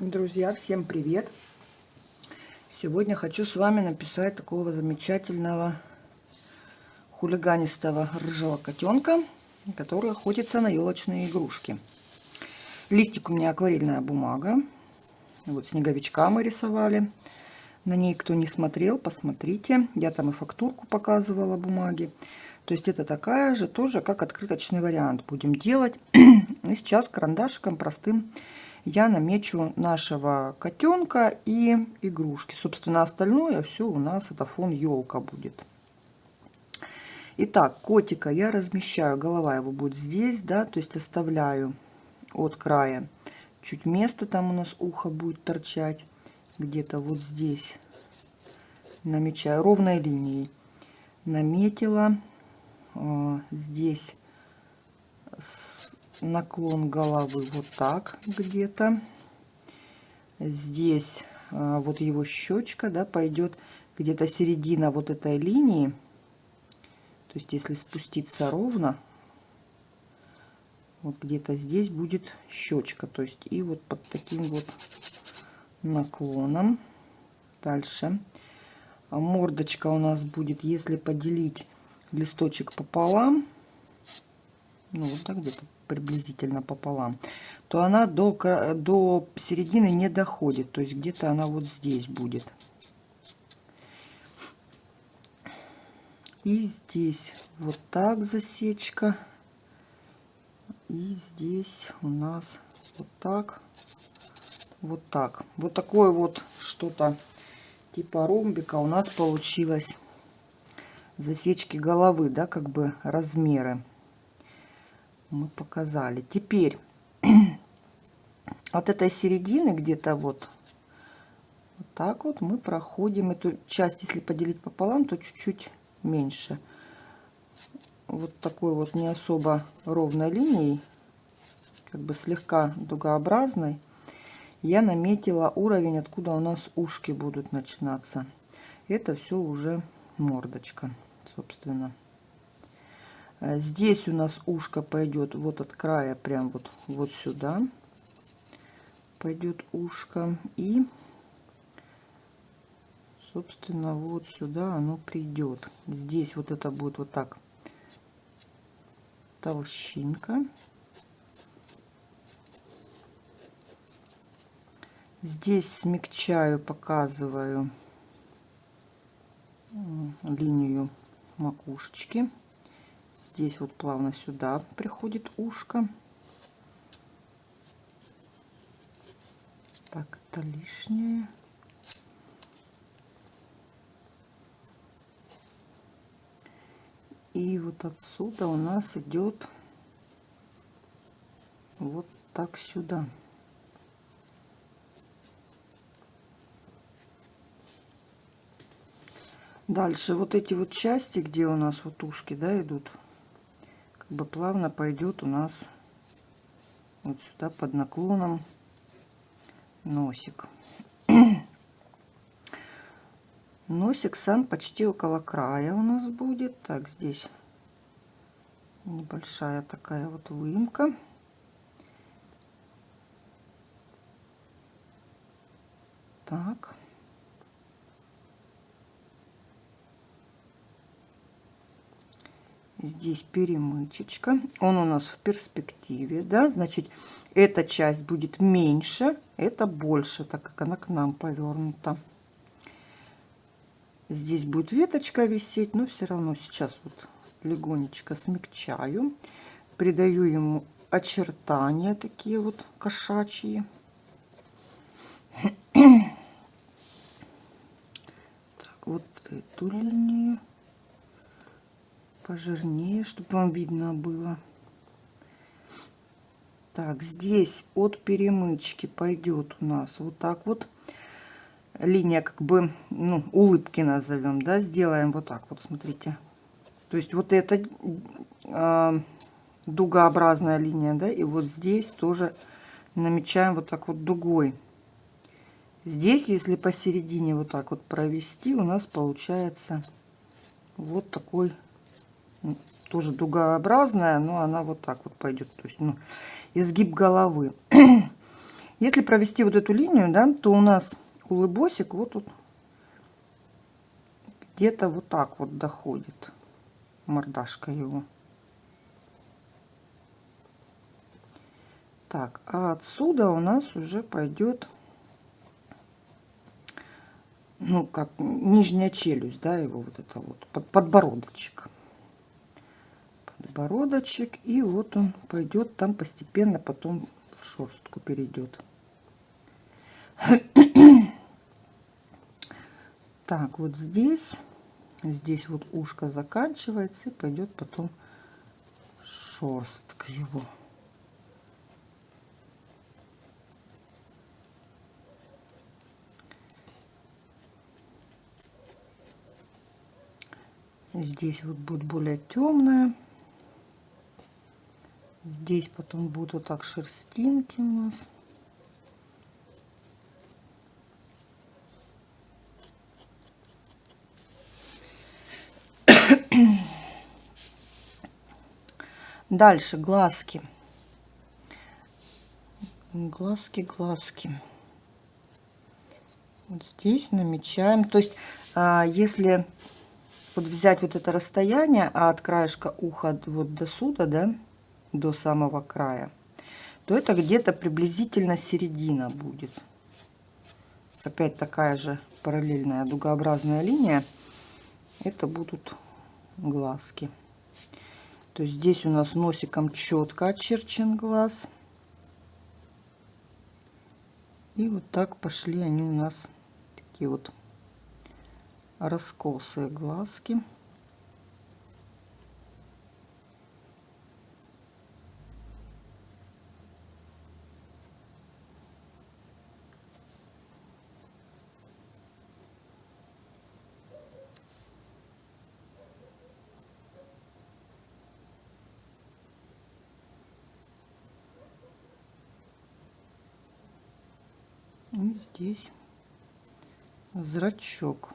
Друзья, всем привет! Сегодня хочу с вами написать такого замечательного хулиганистого рыжего котенка, который охотится на елочные игрушки. Листик у меня акварельная бумага. Вот снеговичка мы рисовали. На ней, кто не смотрел, посмотрите. Я там и фактурку показывала бумаги. То есть это такая же, тоже как открыточный вариант будем делать. И сейчас карандашиком простым я намечу нашего котенка и игрушки. Собственно, остальное все у нас это фон елка будет. Итак, котика я размещаю, голова его будет здесь, да, то есть оставляю от края чуть место, там у нас ухо будет торчать, где-то вот здесь намечаю ровной линией. Наметила э, здесь наклон головы вот так где-то. Здесь а, вот его щечка, да, пойдет где-то середина вот этой линии. То есть если спуститься ровно, вот где-то здесь будет щечка. То есть и вот под таким вот наклоном. Дальше. А мордочка у нас будет, если поделить листочек пополам, ну вот так где-то приблизительно пополам, то она до, до середины не доходит. То есть где-то она вот здесь будет. И здесь вот так засечка. И здесь у нас вот так, вот так. Вот такое вот что-то типа ромбика у нас получилось засечки головы, да, как бы размеры мы показали. Теперь от этой середины где-то вот, вот так вот мы проходим эту часть, если поделить пополам, то чуть-чуть меньше. Вот такой вот не особо ровной линией, как бы слегка дугообразной, я наметила уровень, откуда у нас ушки будут начинаться. Это все уже мордочка, собственно. Э, здесь у нас ушко пойдет вот от края прям вот вот сюда. Пойдет ушко. И собственно вот сюда оно придет. Здесь вот это будет вот так. Толщинка. Здесь смягчаю показываю линию макушечки здесь вот плавно сюда приходит ушко. Так, это лишнее. И вот отсюда у нас идет вот так сюда. Дальше вот эти вот части, где у нас вот ушки, да, идут, бы плавно пойдет у нас вот сюда под наклоном носик. Носик сам почти около края у нас будет. Так, здесь небольшая такая вот выемка. Так. Здесь перемычечка. Он у нас в перспективе да? Значит эта часть будет меньше это больше так как она к нам повернута. Здесь будет веточка висеть но все равно сейчас вот легонечко смягчаю. Придаю ему очертания такие вот кошачьи. Так вот эту линию пожирнее, чтобы вам видно было. Так, здесь от перемычки пойдет у нас вот так вот линия, как бы, ну, улыбки назовем, да, сделаем вот так вот, смотрите. То есть вот эта э, дугообразная линия, да, и вот здесь тоже намечаем вот так вот дугой. Здесь, если посередине вот так вот провести, у нас получается вот такой тоже дугообразная, но она вот так вот пойдет. То есть, ну, изгиб головы. Если провести вот эту линию, да, то у нас улыбосик вот тут где-то вот так вот доходит мордашка его. Так, а отсюда у нас уже пойдет, ну, как нижняя челюсть, да, его вот это вот, под, подбородочек. Подбородочек, и вот он пойдет там постепенно, потом в шерстку перейдет. Так, вот здесь, здесь вот ушко заканчивается, и пойдет потом шерстка его. Здесь вот будет более темная. Здесь потом будут так шерстинки у нас. Дальше глазки. Глазки, глазки. Вот здесь намечаем. То есть, а, если вот взять вот это расстояние от краешка уха вот до сюда, да, до самого края, то это где-то приблизительно середина будет. Опять такая же параллельная дугообразная линия. Это будут глазки. То есть здесь у нас носиком четко очерчен глаз. И вот так пошли они у нас такие вот раскосые глазки. И здесь зрачок.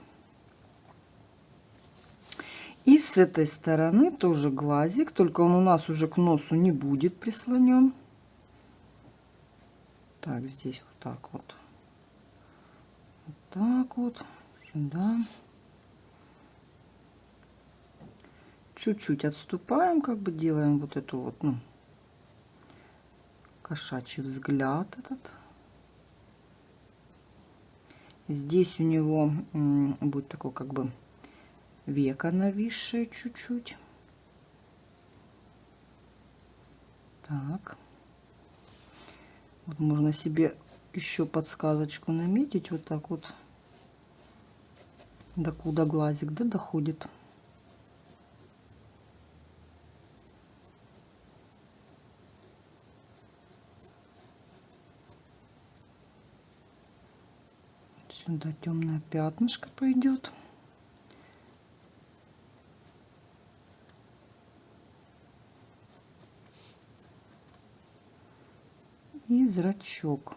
И с этой стороны тоже глазик, только он у нас уже к носу не будет прислонен. Так, здесь вот так вот. Вот так вот. Сюда. Чуть-чуть отступаем, как бы делаем вот эту вот, ну, кошачий взгляд этот. Здесь у него будет такой как бы века нависшее чуть-чуть. Так. Вот можно себе еще подсказочку наметить вот так вот. До куда глазик да, доходит. Сюда темное пятнышко пойдет. и зрачок.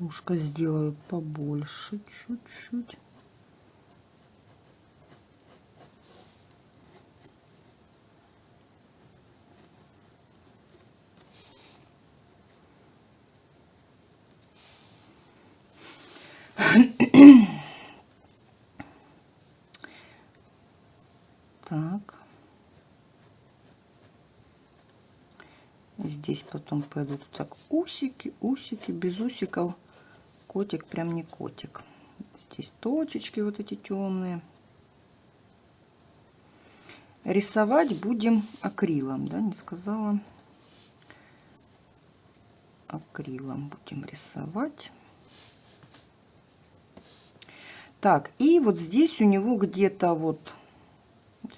Ушко сделаю побольше чуть-чуть. здесь потом пойдут так усики, усики, без усиков. Котик прям не котик. Здесь точечки вот эти темные. Рисовать будем акрилом, да, не сказала. Акрилом будем рисовать. Так, и вот здесь у него где-то вот,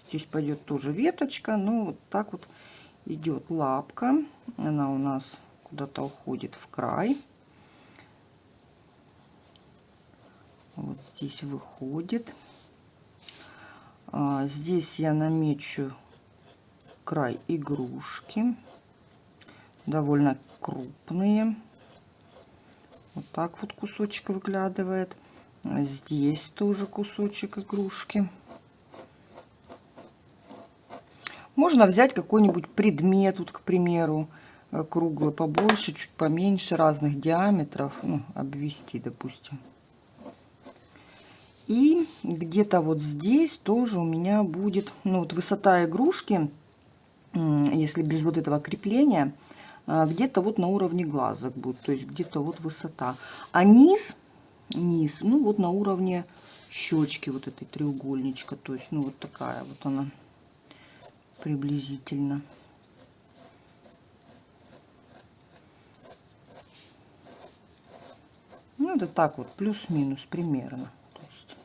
здесь пойдет тоже веточка, но вот так вот идет лапка. Она у нас куда-то уходит в край. Вот здесь выходит. А, здесь я намечу край игрушки. Довольно крупные. Вот так вот кусочек выглядывает. Здесь тоже кусочек игрушки. Можно взять какой-нибудь предмет, вот, к примеру, э, круглый побольше, чуть поменьше, разных диаметров, ну, обвести, допустим. И где-то вот здесь тоже у меня будет, ну, вот высота игрушки, если без вот этого крепления, а, где-то вот на уровне глазок будет, то есть где-то вот высота. А низ, низ, ну, вот на уровне щечки вот этой треугольничка, то есть, ну, вот такая вот она приблизительно. Ну, это так вот, плюс-минус примерно. То есть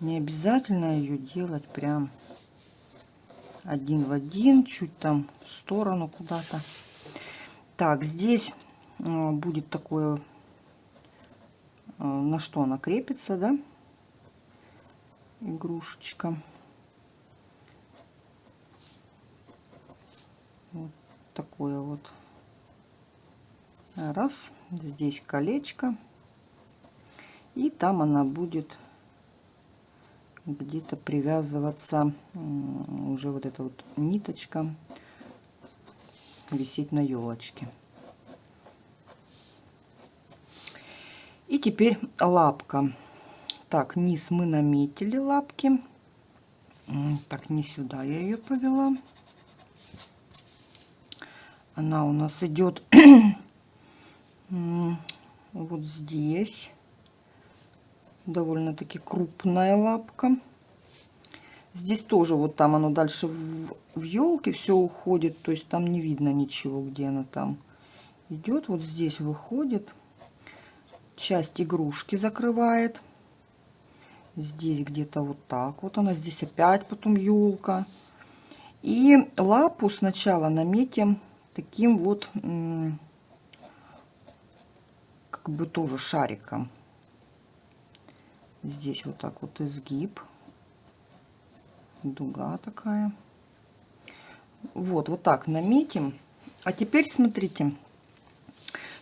не обязательно ее делать прям один в один, чуть там в сторону куда-то. Так, здесь э, будет такое, э, на что она крепится, да, игрушечка. Такое вот. Раз, здесь колечко. И там она будет где-то привязываться уже вот эта вот ниточка висеть на елочке. И теперь лапка. Так, низ мы наметили лапки. Так, не сюда я ее повела. Она у нас идет вот здесь довольно-таки крупная лапка. Здесь тоже вот там оно дальше в, в елке все уходит, то есть там не видно ничего, где она там идет. Вот здесь выходит, часть игрушки закрывает. Здесь где-то вот так вот она, здесь опять потом елка. И лапу сначала наметим таким вот, как бы тоже шариком. Здесь вот так вот изгиб. Дуга такая. Вот, вот так наметим. А теперь смотрите.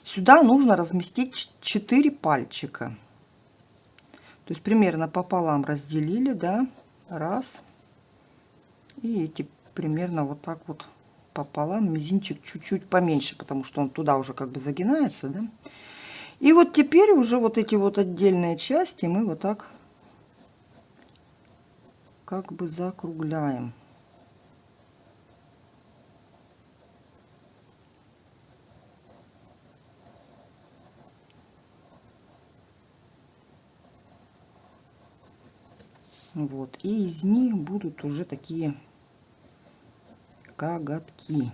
Сюда нужно разместить 4 пальчика. То есть примерно пополам разделили, да, раз. И эти примерно вот так вот пополам. Мизинчик чуть-чуть поменьше, потому что он туда уже как бы загинается, да. И вот теперь уже вот эти вот отдельные части мы вот так как бы закругляем. Вот. И из них будут уже такие коготки.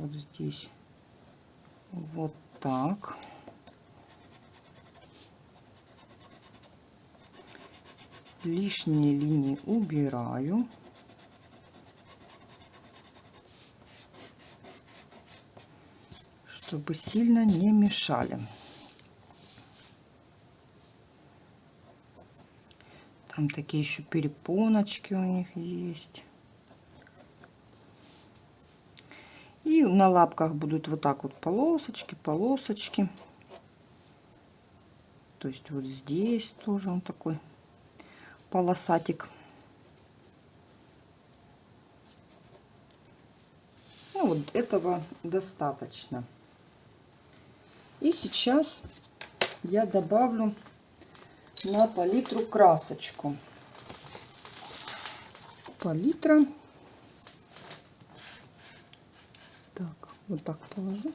вот здесь вот так. Лишние линии убираю. чтобы сильно не мешали. Там такие еще перепоночки у них есть. И на лапках будут вот так вот полосочки, полосочки. То есть вот здесь тоже он такой полосатик. Ну вот этого достаточно. И сейчас я добавлю на палитру красочку. Палитра. Вот так положу.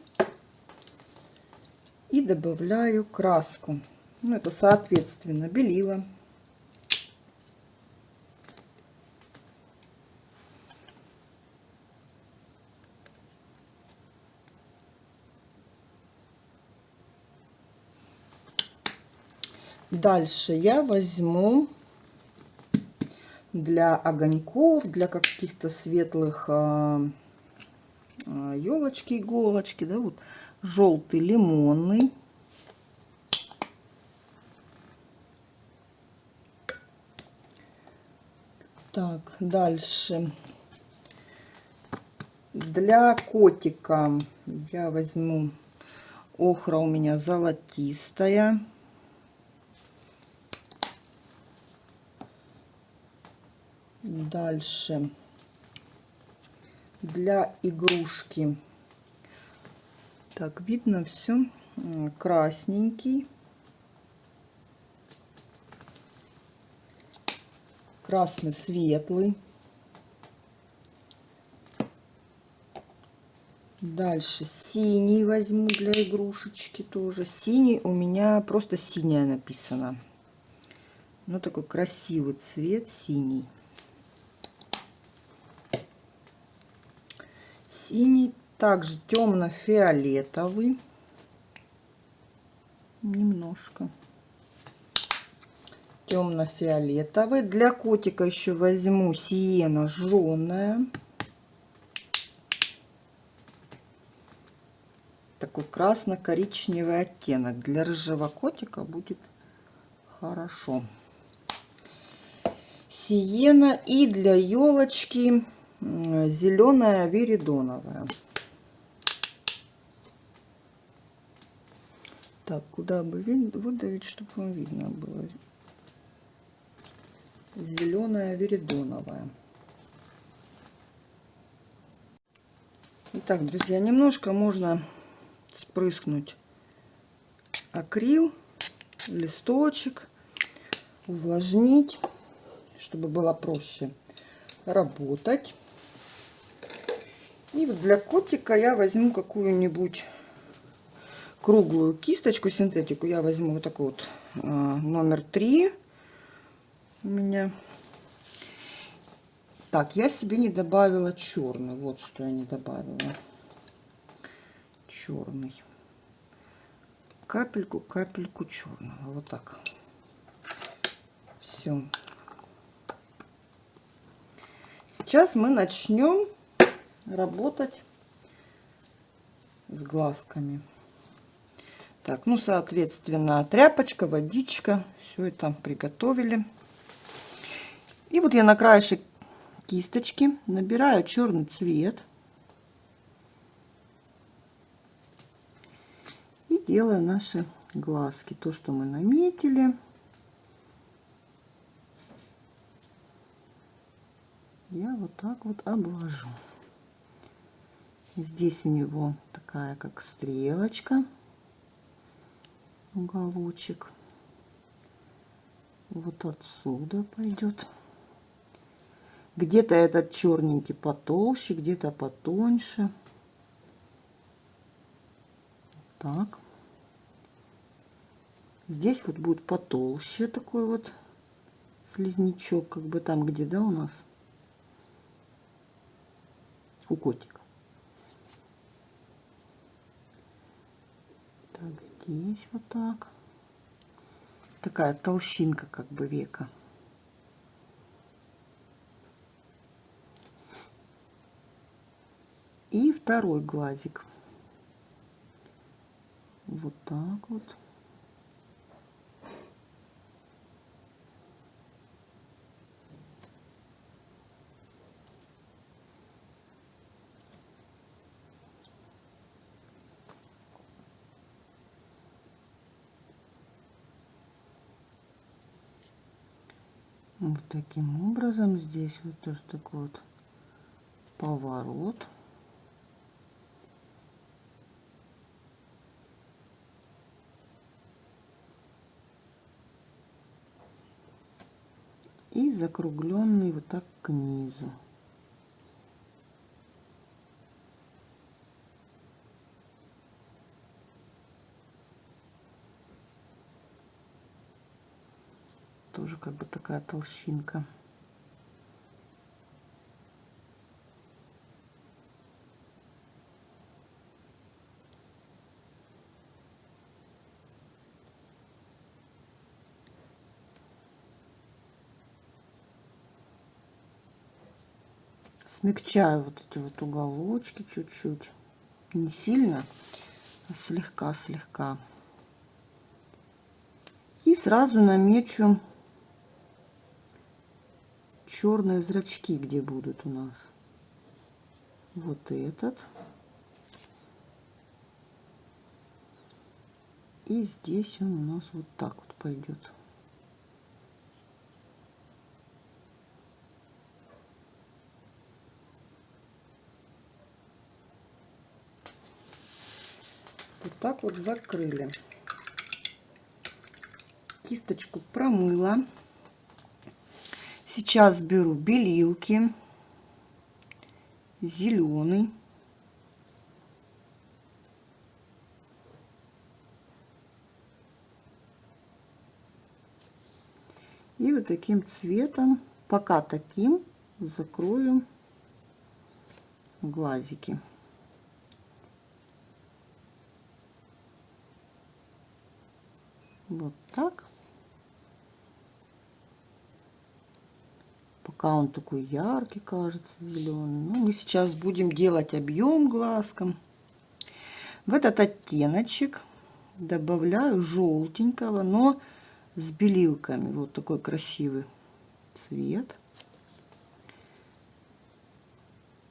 И добавляю краску. Ну это соответственно белила Дальше я возьму для огоньков, для каких-то светлых а, елочки, иголочки, да, вот желтый лимонный. Так, дальше. Для котика я возьму охра у меня золотистая. Дальше для игрушки. Так, видно все. Красненький. Красный светлый. Дальше синий возьму для игрушечки тоже. Синий у меня просто синяя написано. Ну, такой красивый цвет синий. Синий также темно-фиолетовый. Немножко. Темно-фиолетовый. Для котика еще возьму сиена жженая. Такой красно-коричневый оттенок. Для рыжего котика будет хорошо. Сиена. И для елочки зеленая веридоновая. Так, куда бы выдавить, чтобы вам видно было? Зеленая веридоновая. Итак, друзья, немножко можно спрыскнуть акрил, листочек, увлажнить, чтобы было проще работать. И вот для котика я возьму какую-нибудь круглую кисточку, синтетику. Я возьму вот такой вот а, номер три у меня. Так, я себе не добавила черный. Вот что я не добавила. Черный. Капельку, капельку черного. Вот так. Все. Сейчас мы начнем работать с глазками. Так, ну, соответственно, тряпочка, водичка, все это приготовили. И вот я на краешек кисточки набираю черный цвет. И делаю наши глазки. То, что мы наметили. Я вот так вот обложу. Здесь у него такая как стрелочка, уголочек. Вот отсюда пойдет. Где-то этот черненький потолще, где-то потоньше. Так. Здесь вот будет потолще такой вот слизнячок, как бы там где, да, у нас? У котика. Так, здесь вот так. Такая толщинка как бы века. И второй глазик. Вот так вот. Вот таким образом здесь вот тоже такой вот поворот. И закругленный вот так к низу. Тоже как бы такая толщинка. Смягчаю вот эти вот уголочки чуть-чуть. Не сильно, а слегка-слегка. И сразу намечу черные зрачки где будут у нас. Вот этот. И здесь он у нас вот так вот пойдет. Вот так вот закрыли. Кисточку промыла. Сейчас беру белилки. Зеленый. И вот таким цветом, пока таким, закрою глазики. Вот так. Пока он такой яркий кажется, зеленый. Ну, мы сейчас будем делать объем глазком. В этот оттеночек добавляю желтенького, но с белилками. Вот такой красивый цвет.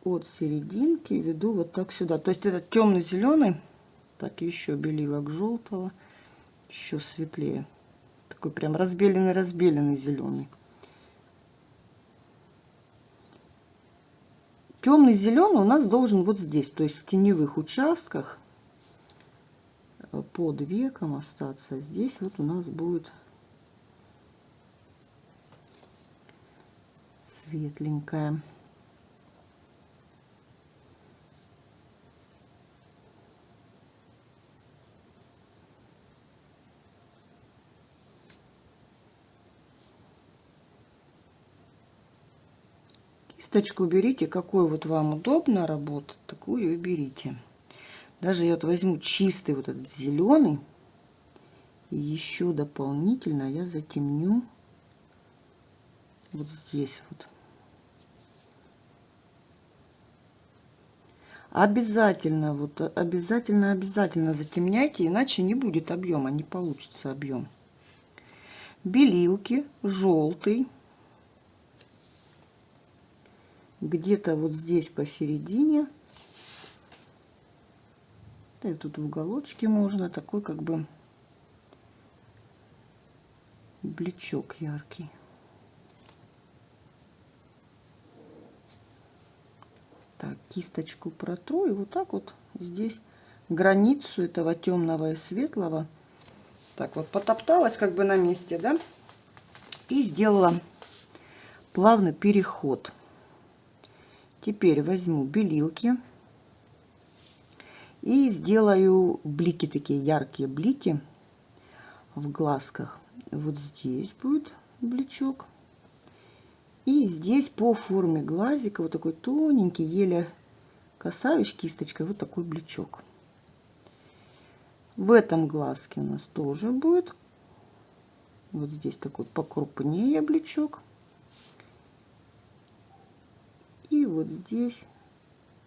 От серединки веду вот так сюда. То есть этот темный зеленый, так еще белилок желтого, еще светлее. Такой прям разбеленный-разбеленный зеленый. Темный зеленый у нас должен вот здесь, то есть в теневых участках э, под веком остаться. Здесь вот у нас будет светленькая. Кисточку берите, какой вот вам удобно работать, такую и берите. Даже я вот возьму чистый вот этот зеленый. И еще дополнительно я затемню вот здесь вот. Обязательно, вот обязательно, обязательно затемняйте, иначе не будет объема, не получится объем. Белилки, желтый. Где-то вот здесь посередине. Да и тут в уголочке можно, такой как бы блечок яркий. Так, кисточку протру и вот так вот здесь границу этого темного и светлого. Так вот потопталась как бы на месте, да? И сделала плавный переход. Теперь возьму белилки и сделаю блики, такие яркие блики в глазках. Вот здесь будет бличок. И здесь по форме глазика вот такой тоненький, еле касаюсь кисточкой, вот такой блючок. В этом глазке у нас тоже будет вот здесь такой покрупнее блючок. И вот здесь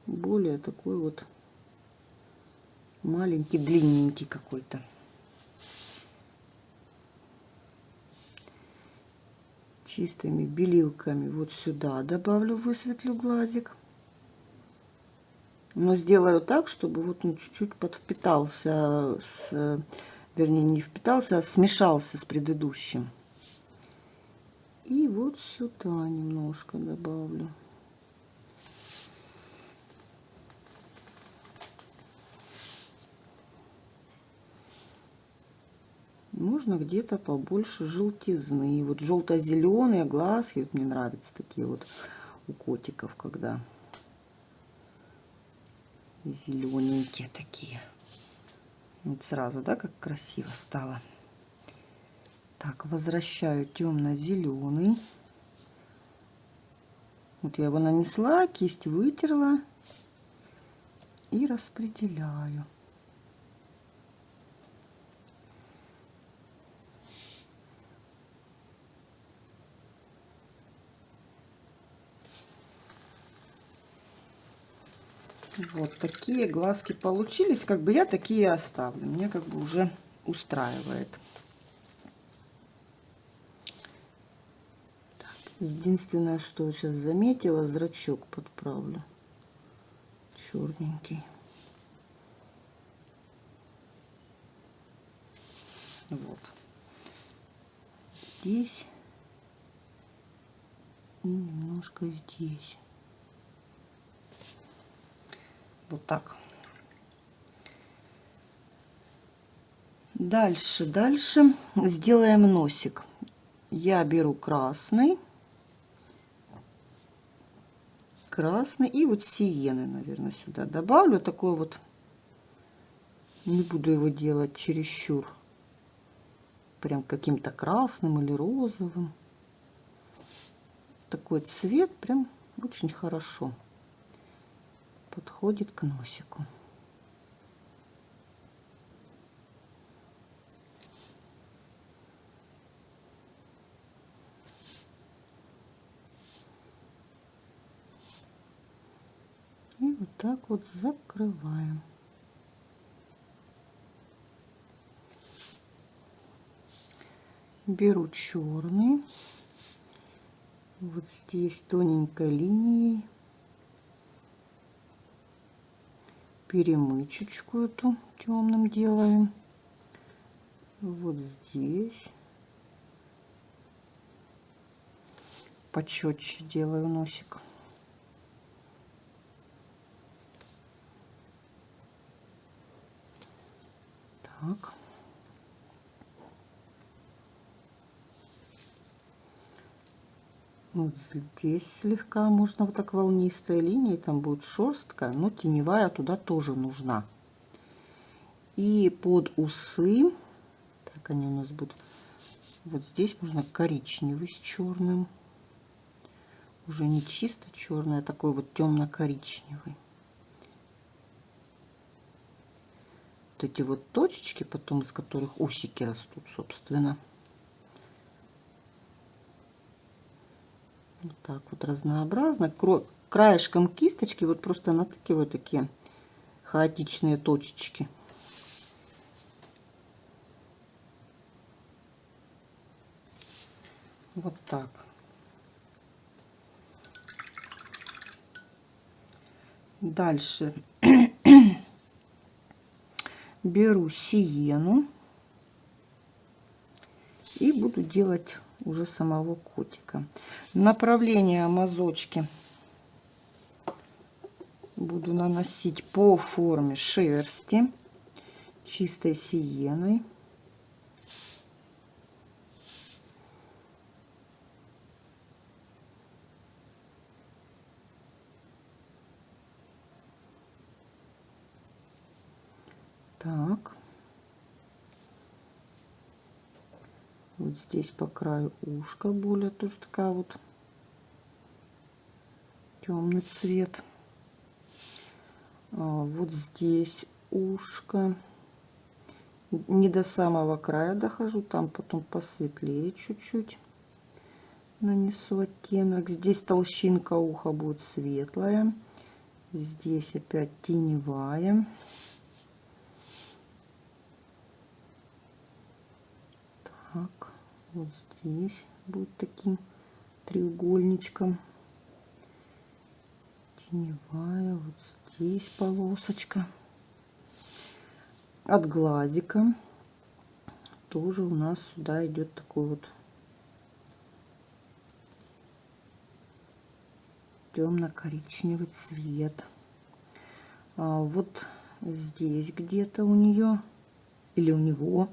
более такой вот маленький, длинненький какой-то. чистыми белилками вот сюда добавлю, высветлю глазик. Но сделаю так, чтобы вот он чуть-чуть подвпитался, с, вернее не впитался, а смешался с предыдущим. И вот сюда немножко добавлю. Можно где-то побольше желтизны. Вот желто-зеленые глазки, вот мне нравятся такие вот у котиков, когда зелененькие такие. Вот сразу, да, как красиво стало. Так, возвращаю темно-зеленый. Вот я его нанесла, кисть вытерла и распределяю. Вот такие глазки получились. Как бы я такие оставлю. Мне как бы уже устраивает. Так, единственное, что сейчас заметила, зрачок подправлю. Черненький. Вот. Здесь и немножко здесь. Вот так. Дальше, дальше сделаем носик. Я беру красный, красный и вот сиены, наверное, сюда добавлю. Такой вот, не буду его делать чересчур, прям каким-то красным или розовым. Такой цвет прям очень хорошо подходит к носику. И вот так вот закрываем. Беру черный. Вот здесь тоненькой линией. Перемычечку эту темным делаем. Вот здесь. Почетче делаю носик. Так. Вот здесь слегка можно вот так волнистая линия, там будет шерстка, но теневая туда тоже нужна. И под усы, так они у нас будут, вот здесь можно коричневый с черным. Уже не чисто черный, а такой вот темно-коричневый. вот эти вот точечки, потом из которых усики растут, собственно. Вот так вот разнообразно. Краешком кисточки вот просто натыкиваю такие хаотичные точечки. Вот так. Дальше беру сиену и буду делать уже самого котика. Направление мазочки буду наносить по форме шерсти чистой сиеной. Так. Вот здесь по краю ушка более тоже такая вот темный цвет. А вот здесь ушко. Не до самого края дохожу, там потом посветлее чуть-чуть нанесу оттенок. Здесь толщинка уха будет светлая. Здесь опять теневая. так вот здесь будет таким треугольничком. Теневая вот здесь полосочка. От глазика тоже у нас сюда идет такой вот темно-коричневый цвет. А вот здесь где-то у нее или у него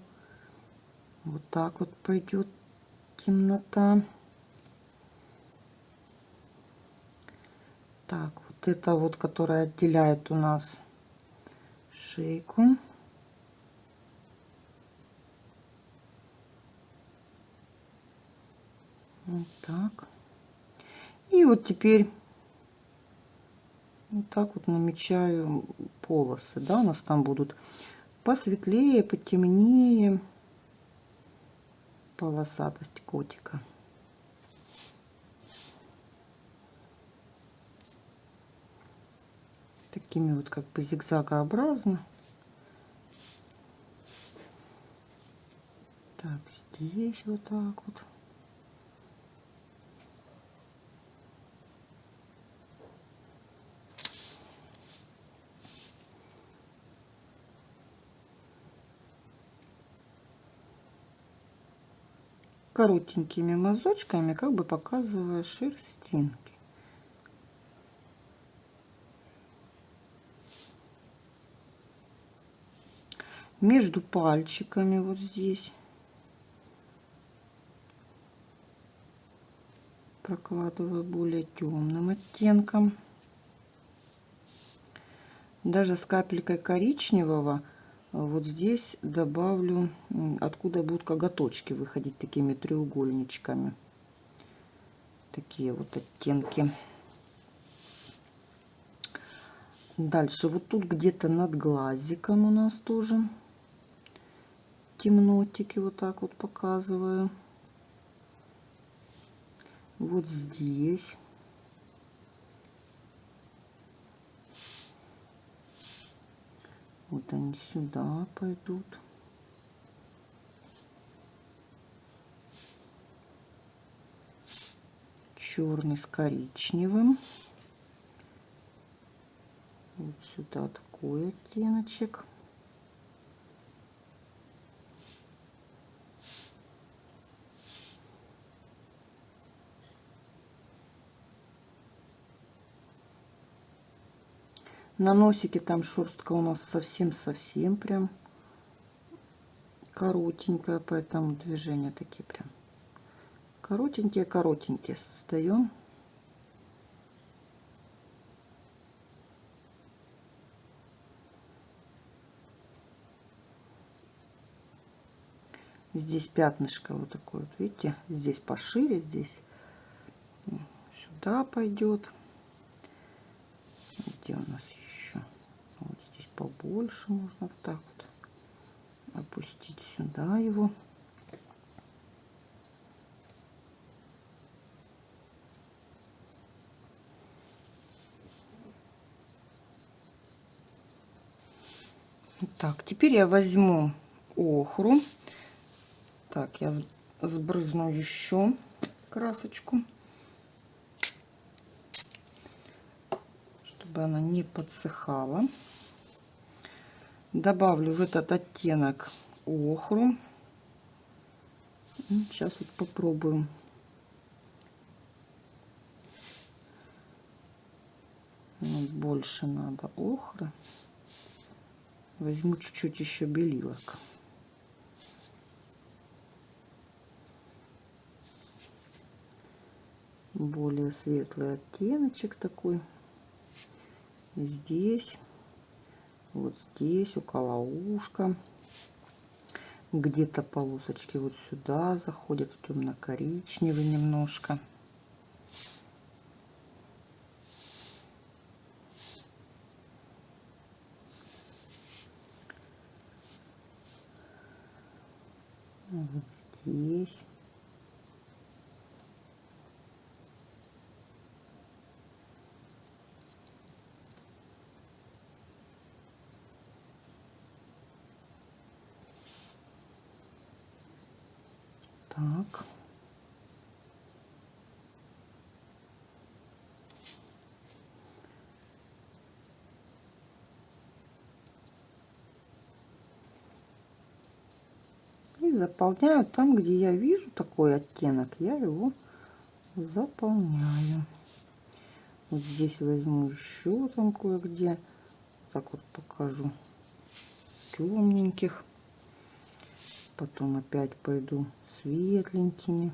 вот так вот пойдет темнота. Так, вот это вот, которая отделяет у нас шейку. Вот так. И вот теперь вот так вот намечаю полосы. Да, у нас там будут посветлее, потемнее полосатость котика. Такими вот как бы зигзагообразно. Так, здесь вот так вот. Коротенькими мазочками, как бы показывая шерстинки. между пальчиками вот здесь. Прокладываю более темным оттенком. Даже с капелькой коричневого вот здесь добавлю, откуда будут коготочки выходить такими треугольничками. Такие вот оттенки. Дальше вот тут где-то над глазиком у нас тоже темнотики вот так вот показываю. Вот здесь. Вот они сюда пойдут. Черный с коричневым. Вот сюда такой оттеночек. На носике там шерстка у нас совсем-совсем прям коротенькая, поэтому движения такие прям коротенькие-коротенькие создаем. Здесь пятнышко вот такое вот, видите, здесь пошире, здесь сюда пойдет. Где у нас побольше можно вот так вот опустить сюда его. Так, теперь я возьму охру. Так, я сбрызну еще красочку, чтобы она не подсыхала добавлю в этот оттенок охру. Сейчас вот попробуем. Ну, больше надо охры. Возьму чуть-чуть еще белилок. Более светлый оттеночек такой. Здесь вот здесь около ушка где-то полосочки вот сюда заходят в темно-коричневый немножко. Вот здесь Так. И заполняю там, где я вижу такой оттенок, я его заполняю. Вот здесь возьму еще там кое-где. Так вот покажу темненьких. Потом опять пойду светленькими.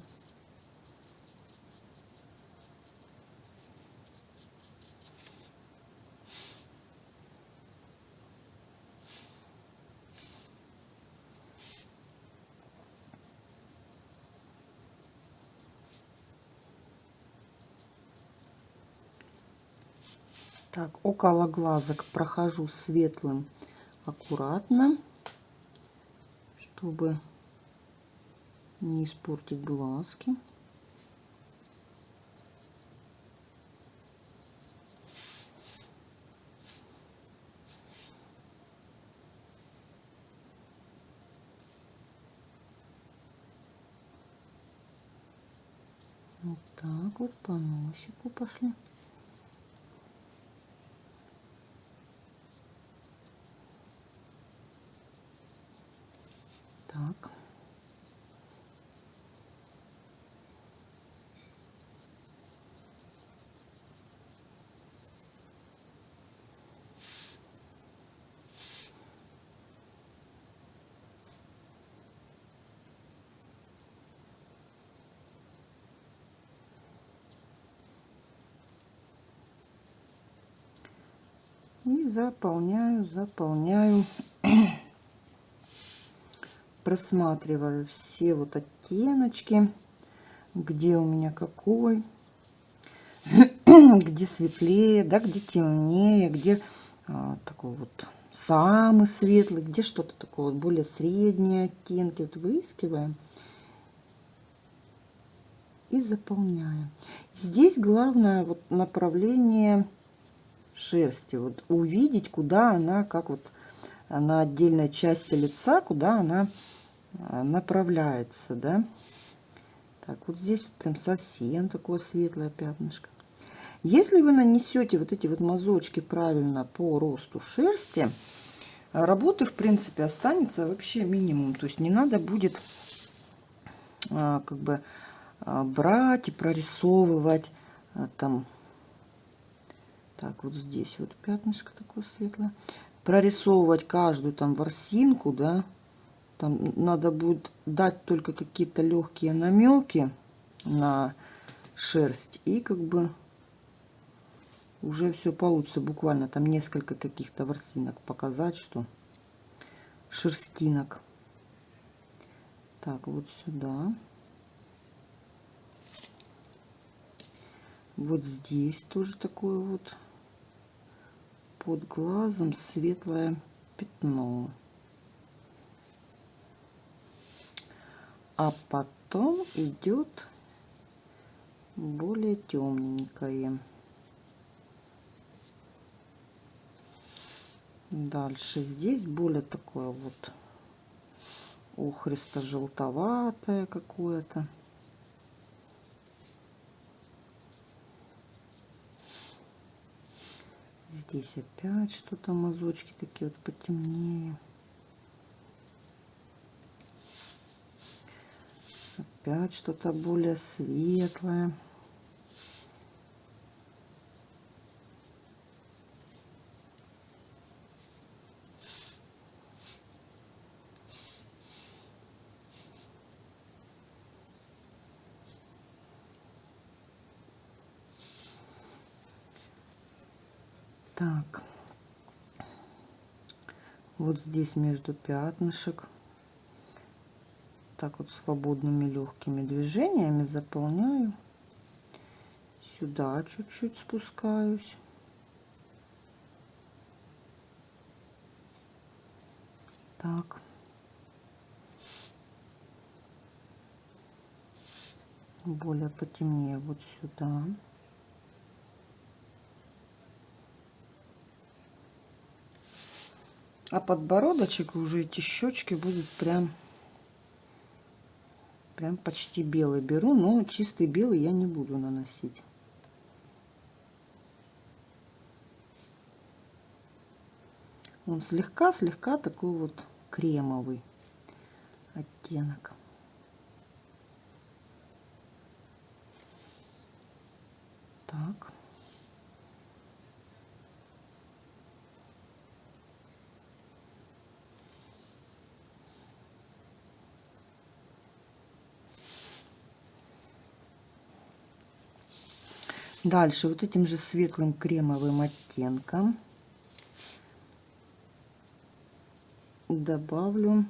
Так, около глазок прохожу светлым аккуратно, чтобы не испортить глазки. Вот так вот по носику пошли. Так. И заполняю, заполняю. Просматриваю все вот оттеночки, где у меня какой, где светлее, да, где темнее, где а, такой вот самый светлый, где что-то такое вот более средние оттенки. Вот выискиваем и заполняем. Здесь главное вот направление шерсти. Вот увидеть, куда она, как вот на отдельной части лица, куда она а, направляется, да. Так, вот здесь прям совсем такое светлое пятнышко. Если вы нанесете вот эти вот мазочки правильно по росту шерсти, работы, в принципе, останется вообще минимум. То есть не надо будет а, как бы а, брать и прорисовывать там так вот здесь вот пятнышко такое светлое. Прорисовывать каждую там ворсинку да. Там надо будет дать только какие-то легкие намеки на шерсть и как бы уже все получится. Буквально там несколько каких-то ворсинок показать что шерстинок. Так вот сюда. Вот здесь тоже такое вот под глазом светлое пятно. А потом идет более темненькое. Дальше здесь более такое вот ухристо-желтоватое какое-то. Здесь опять что-то мазочки такие вот потемнее. Опять что-то более светлое. Так. Вот здесь между пятнышек. Так вот свободными легкими движениями заполняю. Сюда чуть-чуть спускаюсь. Так. Более потемнее вот сюда. А подбородочек уже эти щечки будут прям, прям почти белый беру, но чистый белый я не буду наносить. Он слегка-слегка такой вот кремовый оттенок. Так. Дальше вот этим же светлым кремовым оттенком добавлю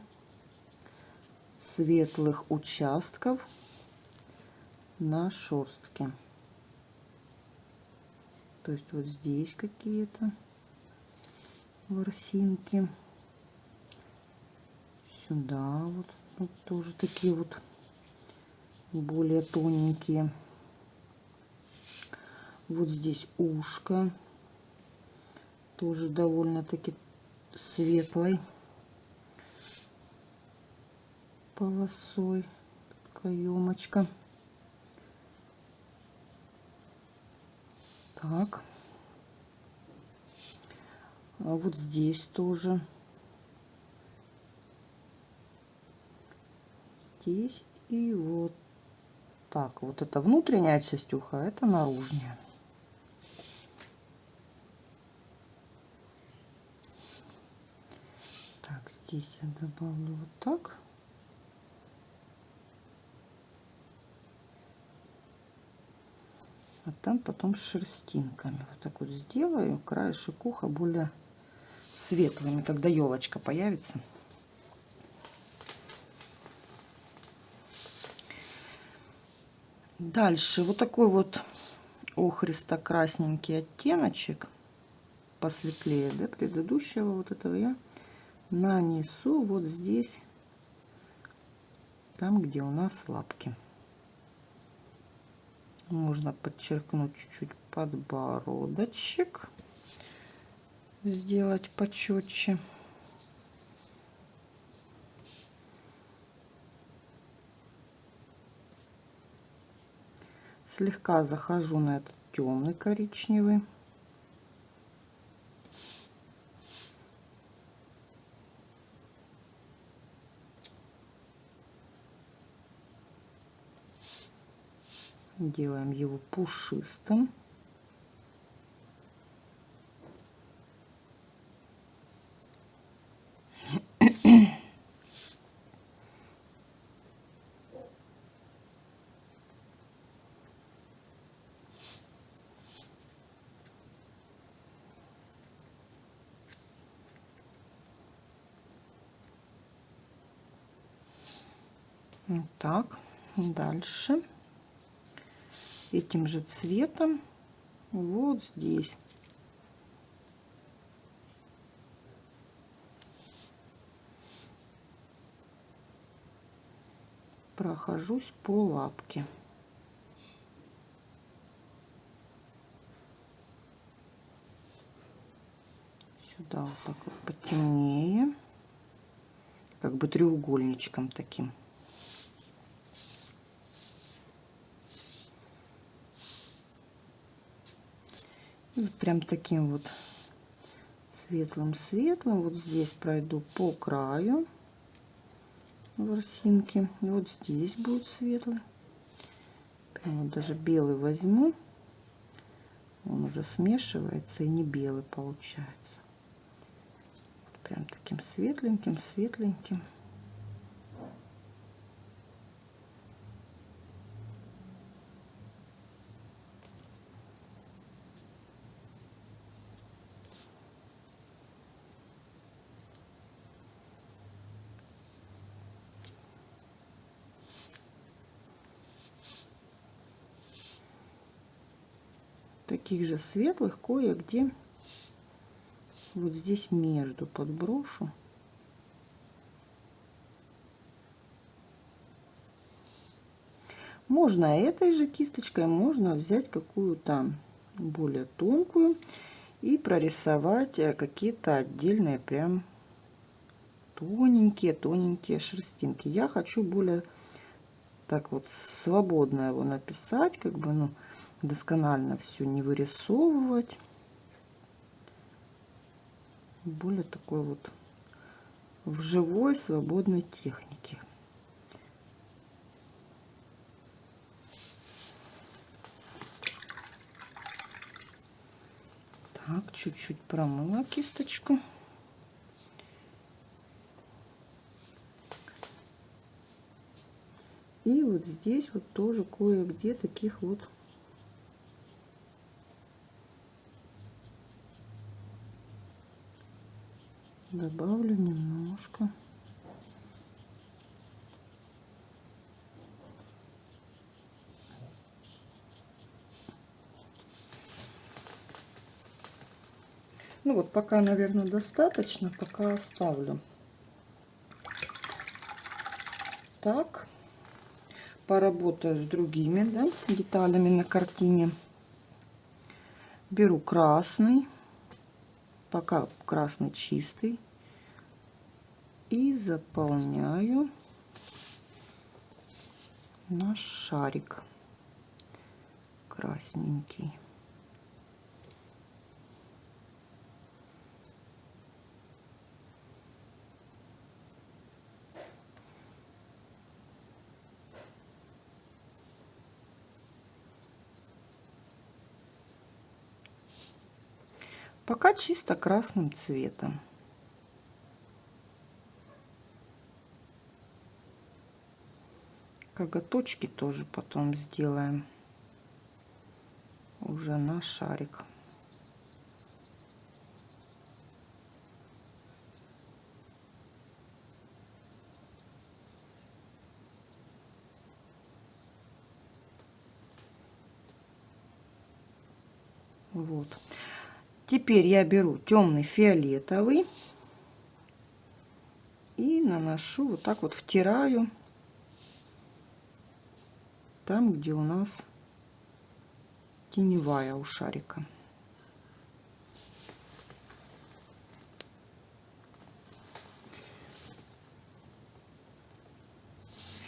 светлых участков на шерстке. То есть вот здесь какие-то ворсинки. Сюда вот, вот тоже такие вот более тоненькие. Вот здесь ушко. Тоже довольно-таки светлой полосой. Каемочка. Так. А вот здесь тоже. Здесь и вот так. Вот это внутренняя часть уха, это наружная. Здесь я добавлю вот так. а там потом с шерстинками. Вот так вот сделаю. Краешек уха более светлыми, когда елочка появится. Дальше вот такой вот охристо-красненький оттеночек посветлее да, предыдущего вот этого я нанесу вот здесь, там, где у нас лапки. Можно подчеркнуть чуть-чуть подбородочек, сделать почетче. Слегка захожу на этот темный коричневый. Делаем его пушистым. Так, дальше этим же цветом вот здесь. Прохожусь по лапке. Сюда вот так вот потемнее, как бы треугольничком таким. Прям таким вот светлым-светлым. Вот здесь пройду по краю ворсинки. И вот здесь будет светлый. Прям вот даже белый возьму. Он уже смешивается и не белый получается. Прям таким светленьким, таких же светлых кое-где вот здесь между подброшу. Можно этой же кисточкой, можно взять какую-то более тонкую и прорисовать э, какие-то отдельные прям тоненькие, тоненькие шерстинки. Я хочу более так вот свободно его написать, как бы, ну, досконально все не вырисовывать. Более такой вот в живой свободной технике. Так, чуть-чуть промыла кисточку. И вот здесь вот тоже кое-где таких вот добавлю немножко. Ну вот, пока, наверное, достаточно, пока оставлю. Так, поработаю с другими да, деталями на картине. Беру красный пока красный чистый и заполняю наш шарик красненький пока чисто красным цветом. Коготочки тоже потом сделаем. уже на шарик. Вот. Теперь я беру темный фиолетовый и наношу вот так вот втираю там, где у нас теневая у шарика.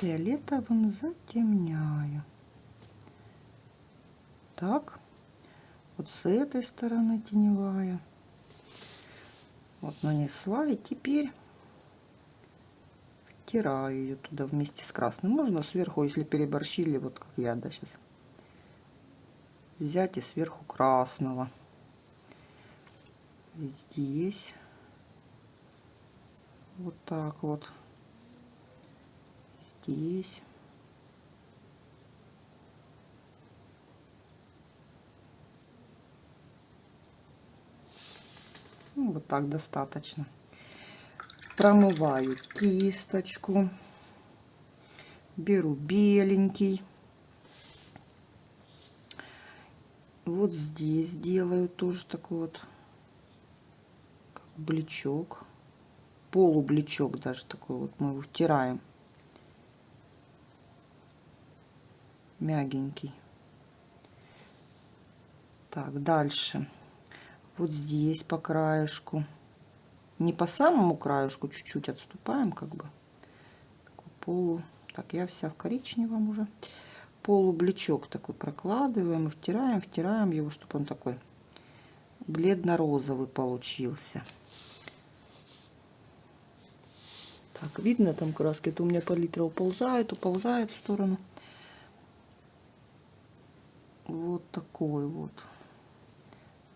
Фиолетовым затемняю. Так, вот с этой стороны теневая. Вот нанесла и теперь втираю ее туда вместе с красным. Можно сверху, если переборщили, вот как я, да, сейчас взять и сверху красного. Здесь вот так вот. Здесь. Ну, вот так достаточно. Промываю кисточку. Беру беленький. Вот здесь делаю тоже такой вот блечок. Полублечок даже такой вот мы его втираем. Мягенький. Так, дальше. Вот здесь по краешку. Не по самому краешку, чуть-чуть отступаем, как бы. Полу. Так, я вся в коричневом уже полублечок такой прокладываем и втираем, втираем его, чтобы он такой бледно-розовый получился. Так, видно там краски, это у меня палитра уползает, уползает в сторону. Вот такой вот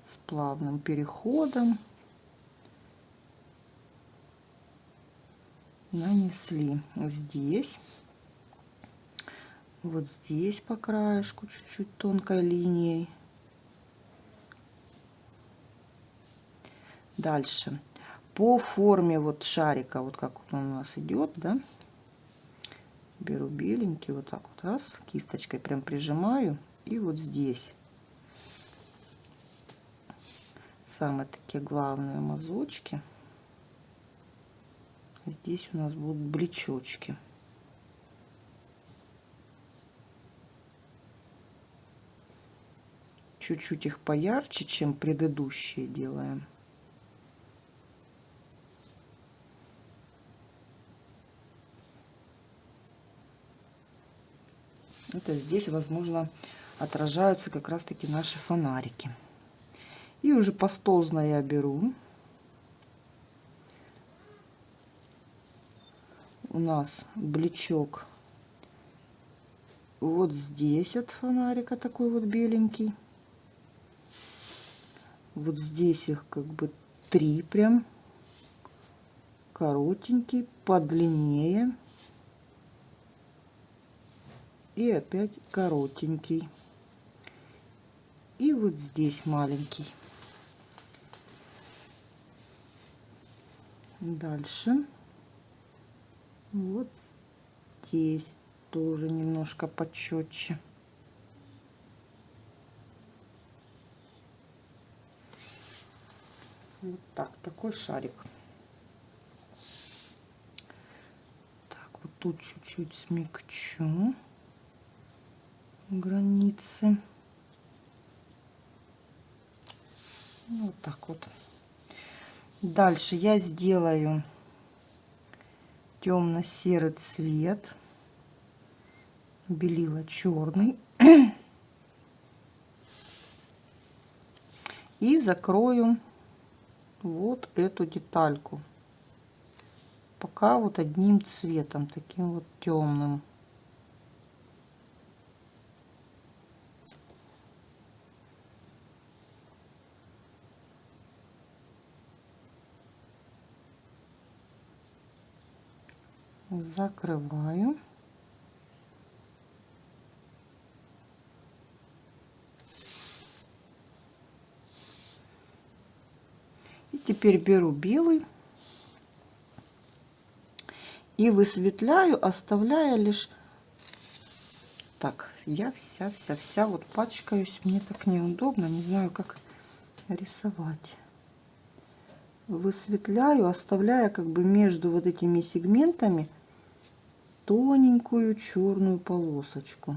с плавным переходом нанесли здесь вот здесь по краешку чуть-чуть тонкой линией. Дальше. По форме вот шарика, вот как он у нас идет, да, беру беленький, вот так вот раз, кисточкой прям прижимаю, и вот здесь самые такие главные мазочки. Здесь у нас будут блечочки. чуть-чуть их поярче, чем предыдущие делаем. Это здесь, возможно, отражаются как раз-таки наши фонарики. И уже пастозно я беру. У нас блечок вот здесь от фонарика такой вот беленький. Вот здесь их как бы три прям. Коротенький, подлиннее. И опять коротенький. И вот здесь маленький. Дальше. Вот здесь тоже немножко почетче. Вот так, такой шарик. Так, вот тут чуть-чуть смягчу границы. Вот так вот. Дальше я сделаю темно-серый цвет. Белила черный. И закрою вот эту детальку. Пока вот одним цветом, таким вот темным. закрываю. И теперь беру белый и высветляю, оставляя лишь так. Я вся-вся-вся вот пачкаюсь, мне так неудобно, не знаю, как рисовать. Высветляю, оставляя как бы между вот этими сегментами тоненькую черную полосочку.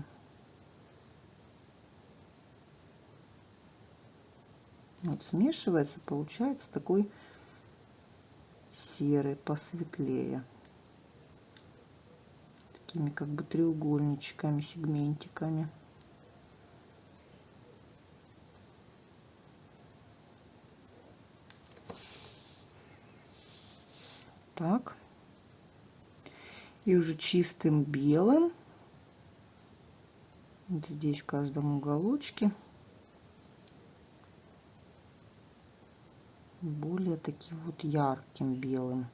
Вот смешивается, получается такой серый, посветлее. Такими как бы треугольничками, сегментиками. Так. И уже чистым белым. Здесь в каждом уголочке. Более таким вот ярким белым.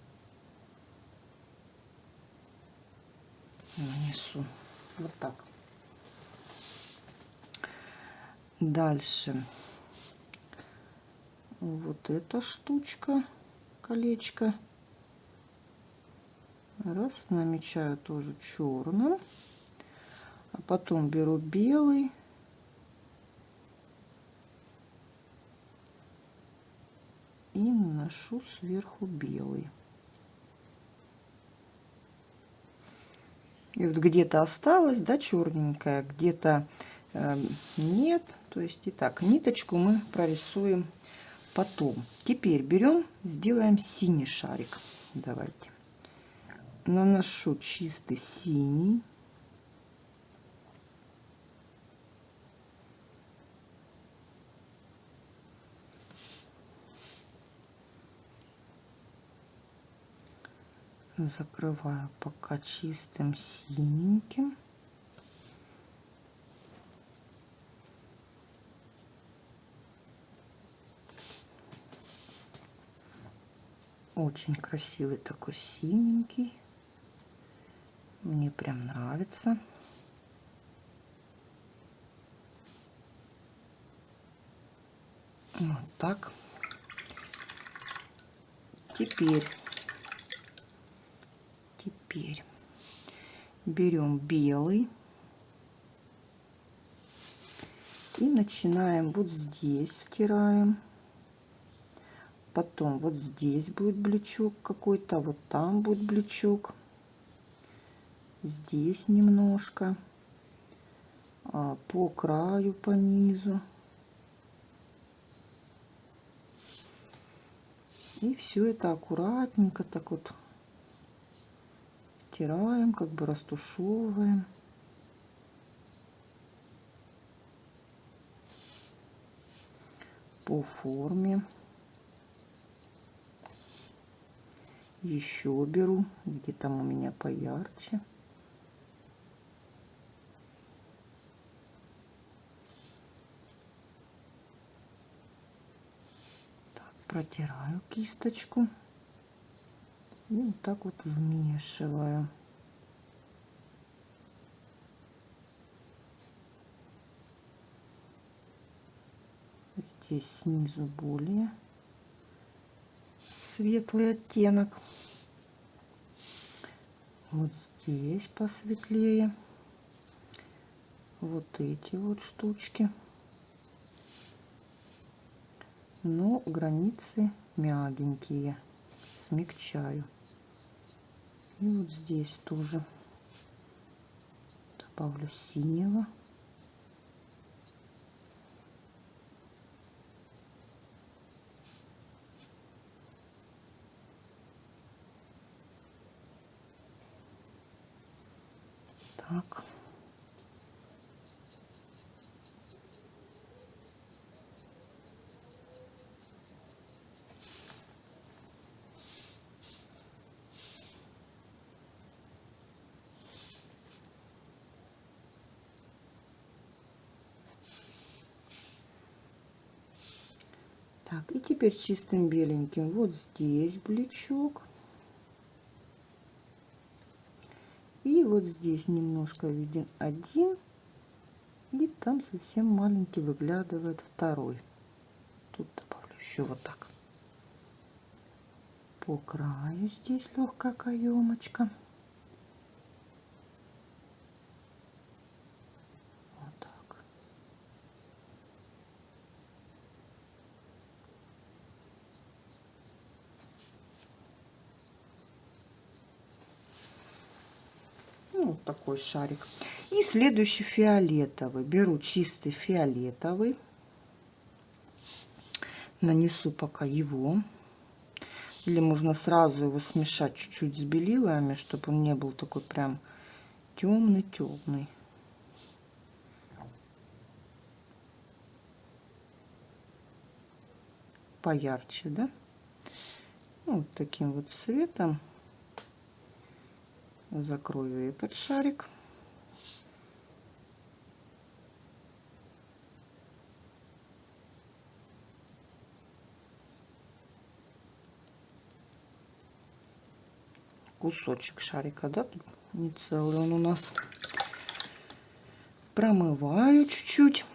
Нанесу вот так. Дальше. Вот эта штучка колечко раз намечаю тоже черным а потом беру белый и наношу сверху белый. И вот где-то осталось, да, черненькая, где-то э, нет. То есть и так, ниточку мы прорисуем потом. Теперь берем, сделаем синий шарик. Давайте. Наношу чистый синий. закрываю пока чистым синеньким. Очень красивый такой синенький. Мне прям нравится. Вот так. Теперь теперь берем белый и начинаем вот здесь втираем потом вот здесь будет блечок какой-то вот там будет блечок здесь немножко а, по краю по низу и все это аккуратненько так вот стираем, как бы растушевываем. по форме. Еще беру, где там у меня поярче. Протираю кисточку. И вот так вот вмешиваю. Здесь снизу более светлый оттенок. Вот здесь посветлее. Вот эти вот штучки. Но границы мягенькие. Смягчаю. И вот здесь тоже добавлю синего. Так. Так, и теперь чистым беленьким вот здесь блечок. И вот здесь немножко виден один. И там совсем маленький выглядывает второй. Тут добавлю еще вот так. по краю здесь легкая каемочка. Ну, вот такой шарик. И следующий фиолетовый. Беру чистый фиолетовый. Нанесу пока его. Или можно сразу его смешать чуть-чуть с белилами, чтобы он не был такой прям темный-темный. Поярче, да? Ну, вот таким вот цветом закрою этот шарик. кусочек шарика, да, не целый он у нас. Промываю чуть-чуть,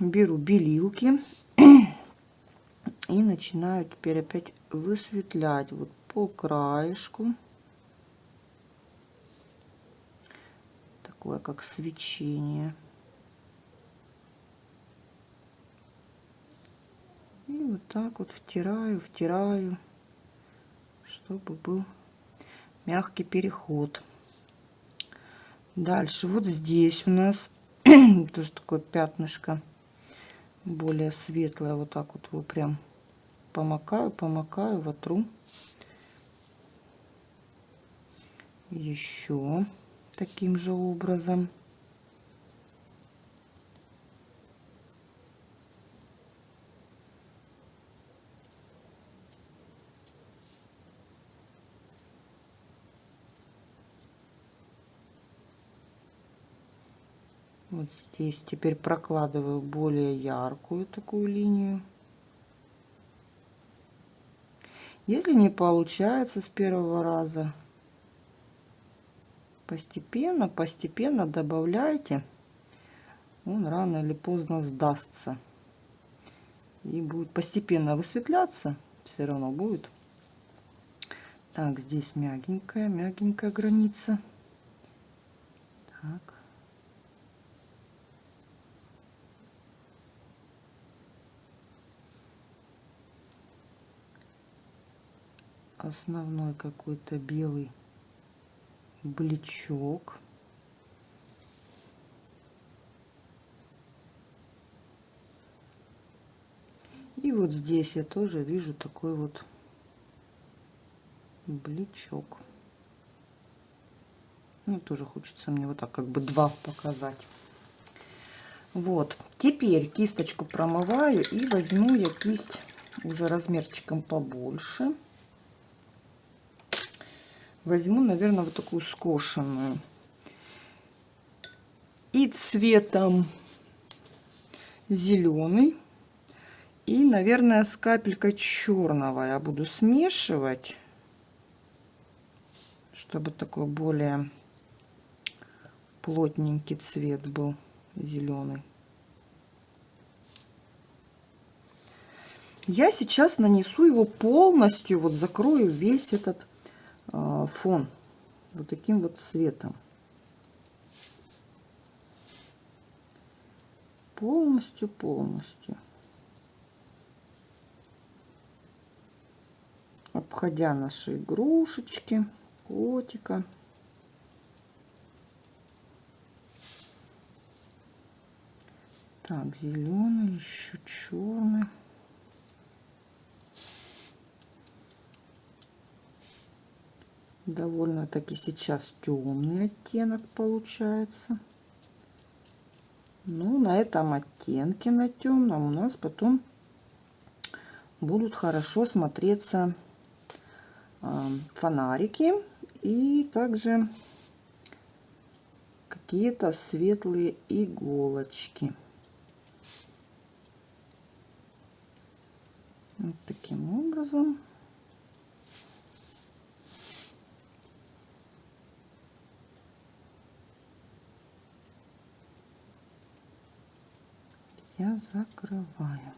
беру белилки и начинаю теперь опять высветлять вот по краешку. Такое как свечение. И вот так вот втираю, втираю, чтобы был мягкий переход. Дальше вот здесь у нас тоже такое пятнышко более светлое. Вот так вот его прям помакаю, помакаю, вотру. Еще таким же образом. Вот здесь теперь прокладываю более яркую такую линию. Если не получается с первого раза, постепенно, постепенно добавляйте. Он рано или поздно сдастся. И будет постепенно высветляться. Все равно будет. Так, здесь мягенькая, мягенькая граница. Так. основной какой-то белый блечок. И вот здесь я тоже вижу такой вот блечок. Ну, тоже хочется мне вот так как бы два показать. Вот. Теперь кисточку промываю и возьму я кисть уже размерчиком побольше возьму, наверное, вот такую скошенную. И цветом зеленый. И, наверное, с капелькой черного я буду смешивать, чтобы такой более плотненький цвет был зеленый. Я сейчас нанесу его полностью, вот закрою весь этот фон вот таким вот цветом. Полностью, полностью. Обходя наши игрушечки, котика. Так, зеленый, еще черный. Довольно-таки сейчас темный оттенок получается. Ну, на этом оттенке, на темном, у нас потом будут хорошо смотреться э, фонарики и также какие-то светлые иголочки. Вот таким образом. я закрываю.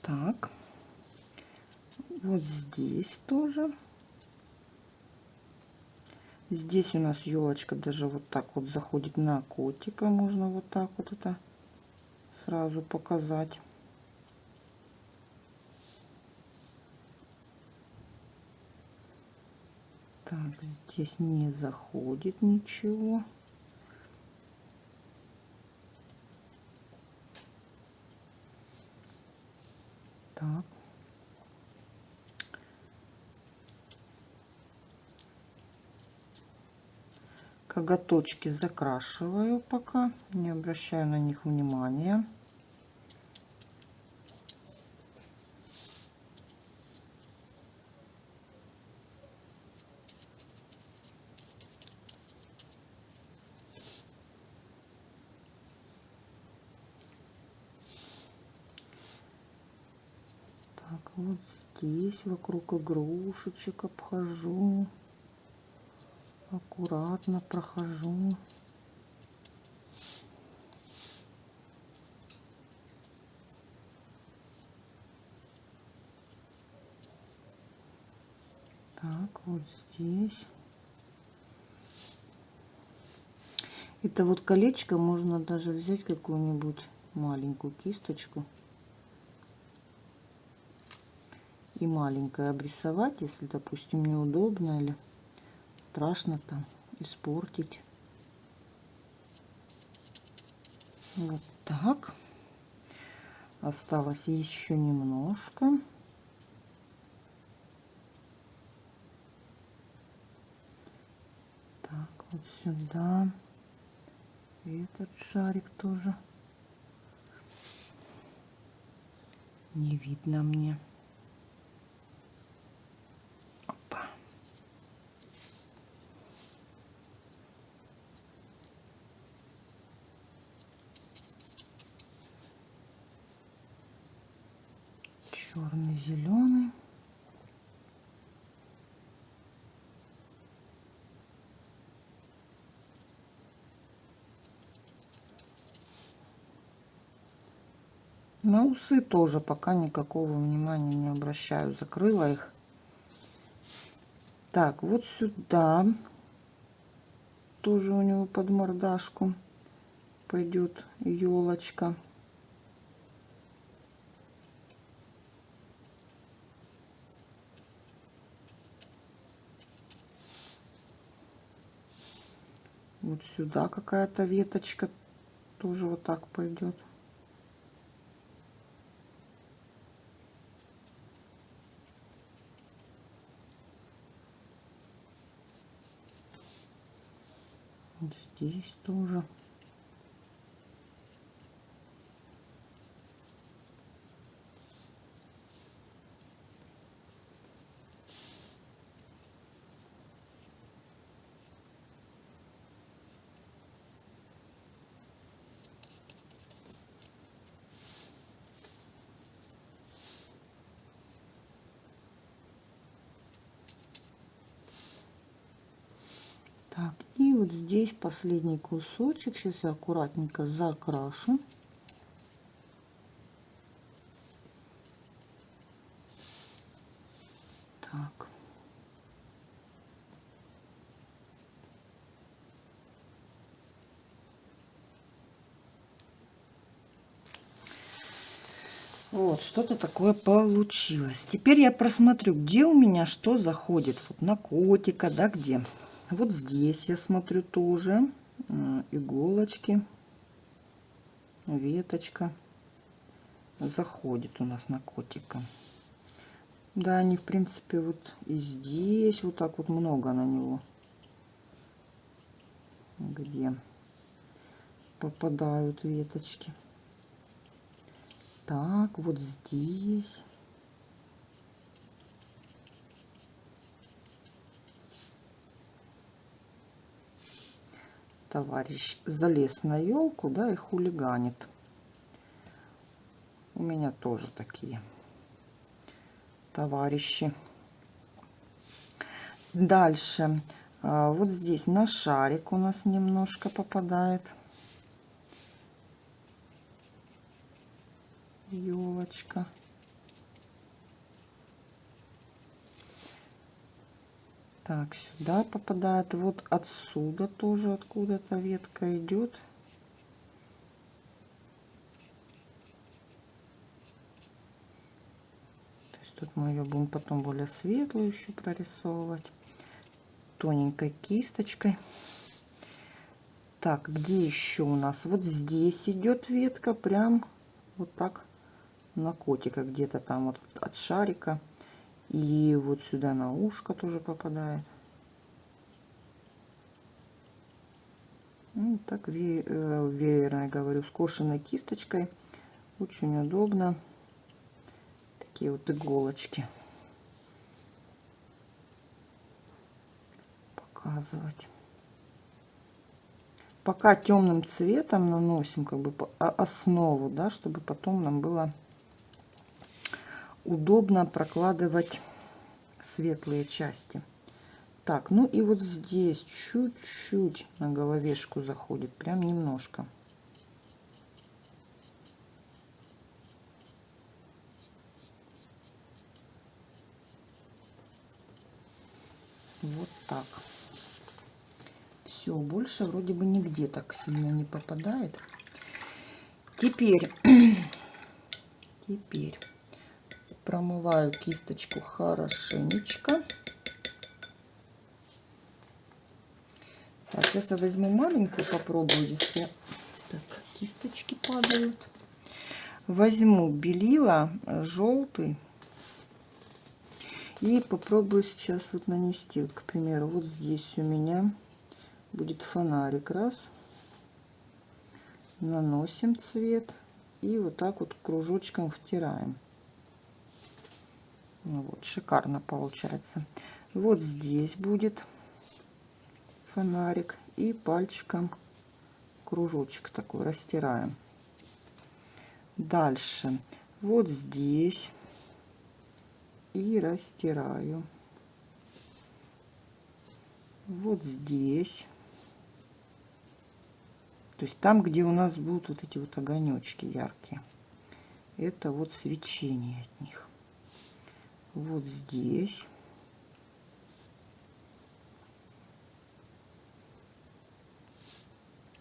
Так, вот здесь тоже. Здесь у нас елочка даже вот так вот заходит на котика. Можно вот так вот это сразу показать. Так, здесь не заходит ничего. Так. Коготочки закрашиваю пока, не обращаю на них внимания. Так, вот здесь вокруг игрушечек обхожу. Аккуратно прохожу. Так, вот здесь. Это вот колечко можно даже взять какую-нибудь маленькую кисточку и маленькое обрисовать, если, допустим, неудобно или страшно там испортить. Вот так. Осталось еще немножко. Так, вот сюда. И этот шарик тоже. Не видно мне. черный, зеленый. На усы тоже пока никакого внимания не обращаю. Закрыла их. Так, вот сюда тоже у него под мордашку пойдет елочка. Вот сюда какая-то веточка тоже вот так пойдет. Здесь тоже. Так, и вот здесь последний кусочек. Сейчас я аккуратненько закрашу. Так. Вот, что-то такое получилось. Теперь я просмотрю, где у меня что заходит. Вот на котика, да, где. Вот здесь я смотрю тоже э, иголочки, веточка заходит у нас на котика. Да, они в принципе вот и здесь вот так вот много на него. Где попадают веточки. Так, вот здесь. Товарищ залез на елку, да, и хулиганит. У меня тоже такие товарищи. Дальше. А, вот здесь на шарик у нас немножко попадает. Елочка. Так, сюда попадает. Вот отсюда тоже откуда-то ветка идет. То есть тут мы ее будем потом более светлую еще прорисовывать. Тоненькой кисточкой. Так, где еще у нас? Вот здесь идет ветка, прям вот так на котика, где-то там вот от шарика. И вот сюда на ушко тоже попадает. Ну, так ве э, веерно, говорю, скошенной кисточкой. Очень удобно. Такие вот иголочки. Показывать. Пока темным цветом наносим как бы основу, да, чтобы потом нам было удобно прокладывать светлые части. Так, ну и вот здесь чуть-чуть на головешку заходит, прям немножко. Вот так. Все, больше вроде бы нигде так сильно не попадает. Теперь, теперь промываю кисточку хорошенечко. Так, сейчас я возьму маленькую, попробую, если так, кисточки падают. Возьму белила желтый и попробую сейчас вот нанести. Вот, к примеру, вот здесь у меня будет фонарик. Раз. Наносим цвет и вот так вот кружочком втираем. Ну вот, шикарно получается. Вот здесь будет фонарик. И пальчиком кружочек такой растираем. Дальше. Вот здесь. И растираю. Вот здесь. То есть там, где у нас будут вот эти вот огонечки яркие. Это вот свечение от них вот здесь.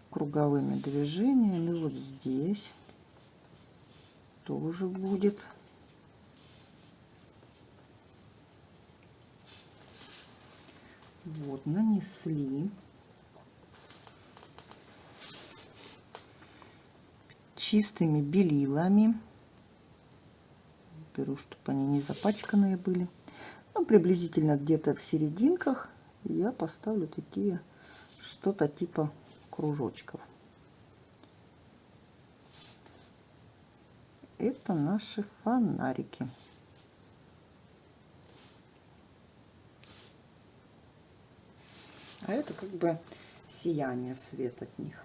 Круговыми движениями вот здесь тоже будет. Вот, нанесли. Чистыми белилами беру, чтобы они не запачканные были. Ну, приблизительно где-то в серединках я поставлю такие что-то типа кружочков. Это наши фонарики. А это как бы сияние свет от них.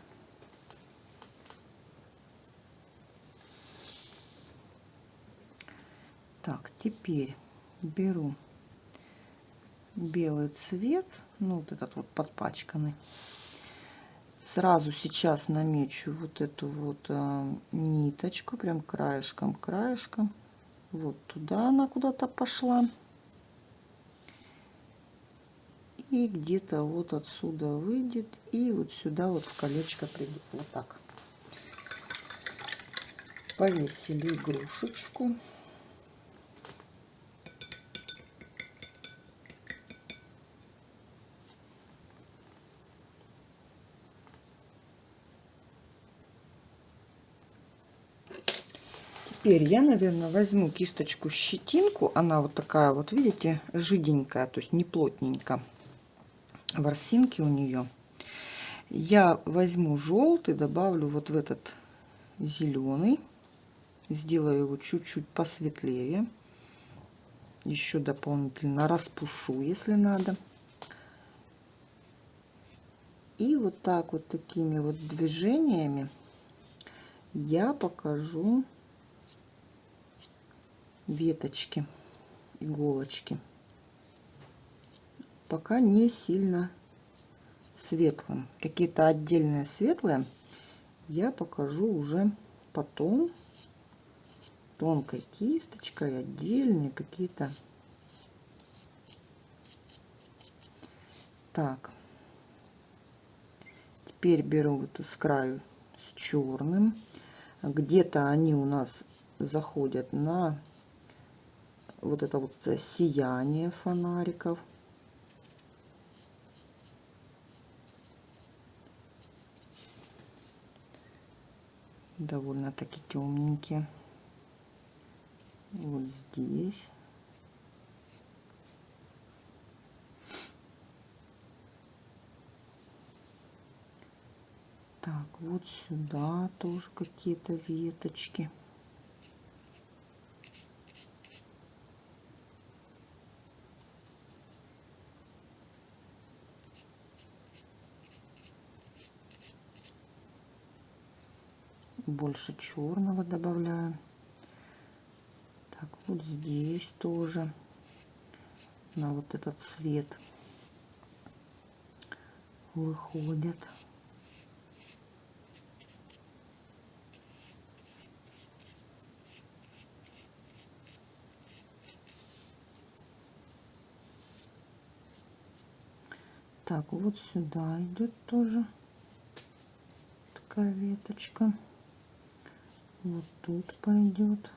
Так, теперь беру белый цвет, ну вот этот вот подпачканный. Сразу сейчас намечу вот эту вот а, ниточку, прям краешком, краешком. Вот туда она куда-то пошла. И где-то вот отсюда выйдет и вот сюда вот в колечко придет. Вот так. Повесили игрушечку. Теперь я, наверное, возьму кисточку щетинку. Она вот такая вот, видите, жиденькая, то есть не плотненько. Ворсинки у нее. Я возьму желтый, добавлю вот в этот зеленый. Сделаю его чуть-чуть посветлее. Еще дополнительно распушу, если надо. И вот так вот такими вот движениями я покажу веточки, иголочки. Пока не сильно светлым. Какие-то отдельные светлые я покажу уже потом тонкой кисточкой, отдельные какие-то Так. Теперь беру вот с краю с черным. Где-то они у нас заходят на вот это вот сияние фонариков. Довольно-таки темненькие. Вот здесь. Так, вот сюда тоже какие-то веточки. Больше черного добавляю. Так, вот здесь тоже на вот этот цвет выходит. Так, вот сюда идет тоже такая веточка вот тут пойдет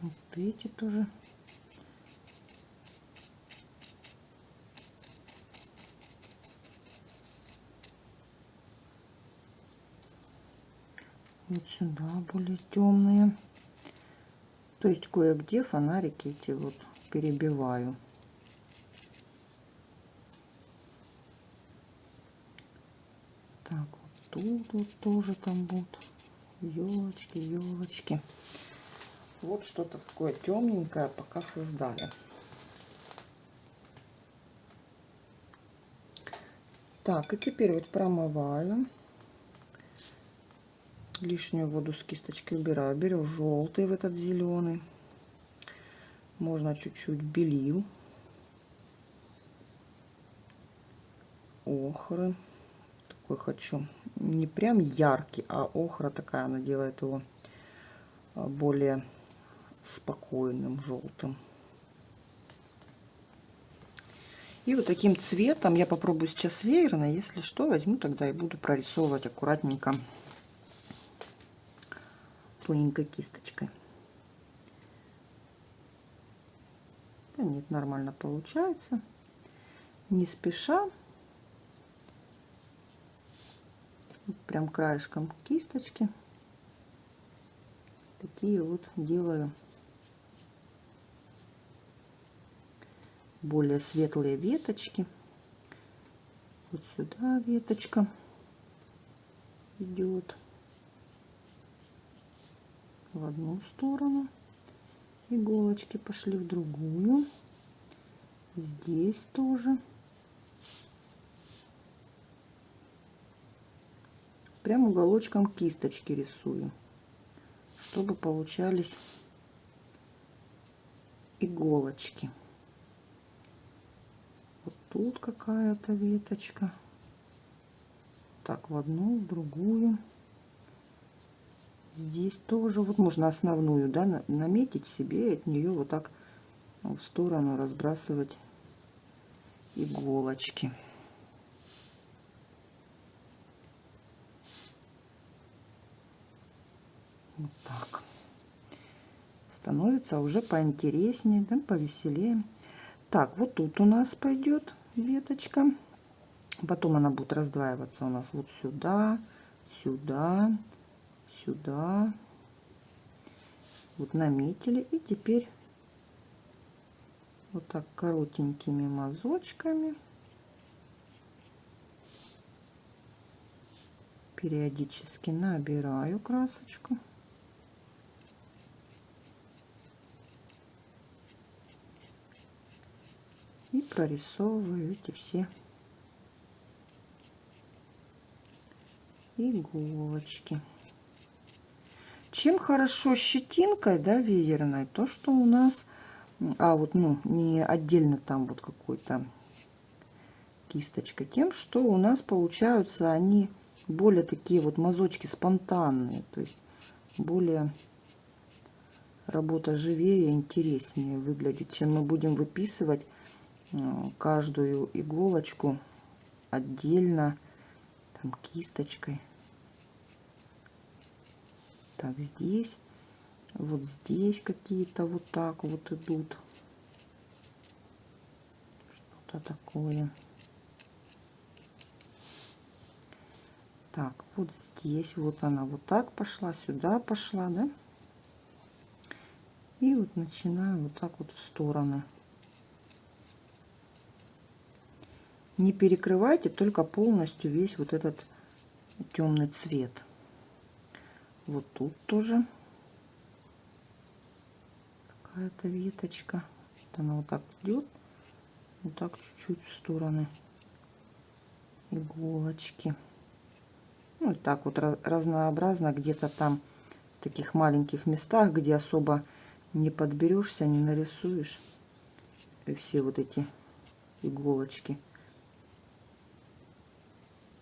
вот эти тоже вот сюда более темные. То есть кое-где фонарики эти вот перебиваю. Так, вот тут вот тоже там будут елочки, елочки. Вот что-то такое темненькое пока создали. Так, и теперь вот промываю лишнюю воду с кисточки убираю. Беру желтый в этот зеленый. Можно чуть-чуть белил. Охры. Такой хочу. Не прям яркий, а охра такая. Она делает его а, более спокойным, желтым. И вот таким цветом я попробую сейчас веерно. Если что, возьму тогда и буду прорисовывать аккуратненько тоненькой кисточкой. Да нет, нормально получается. Не спеша. Прям краешком кисточки. Такие вот делаю более светлые веточки. Вот сюда веточка идет в одну сторону, иголочки пошли в другую, здесь тоже. Прям уголочком кисточки рисую, чтобы получались иголочки. Вот тут какая-то веточка. Так, в одну, в другую здесь тоже вот можно основную да наметить себе и от нее вот так в сторону разбрасывать иголочки. Вот так. Становится уже поинтереснее да, повеселее. Так вот тут у нас пойдет веточка. Потом она будет раздваиваться у нас вот сюда сюда сюда. Вот наметили. И теперь вот так коротенькими мазочками периодически набираю красочку. И прорисовываю эти все иголочки. Чем хорошо щетинкой, да, веерной, то, что у нас, а вот, ну, не отдельно там вот какой-то кисточкой? Тем, что у нас получаются они более такие вот мазочки спонтанные. То есть более работа живее, интереснее выглядит, чем мы будем выписывать э, каждую иголочку отдельно там кисточкой. Так, здесь, вот здесь какие-то вот так вот идут. Что-то такое. Так, вот здесь вот она вот так пошла, сюда пошла, да? И вот начинаю вот так вот в стороны. Не перекрывайте только полностью весь вот этот темный цвет. Вот тут тоже какая-то веточка. Вот она вот так идет, вот так чуть-чуть в стороны иголочки. Ну, и так вот разнообразно где-то там в таких маленьких местах, где особо не подберешься, не нарисуешь. И все вот эти иголочки.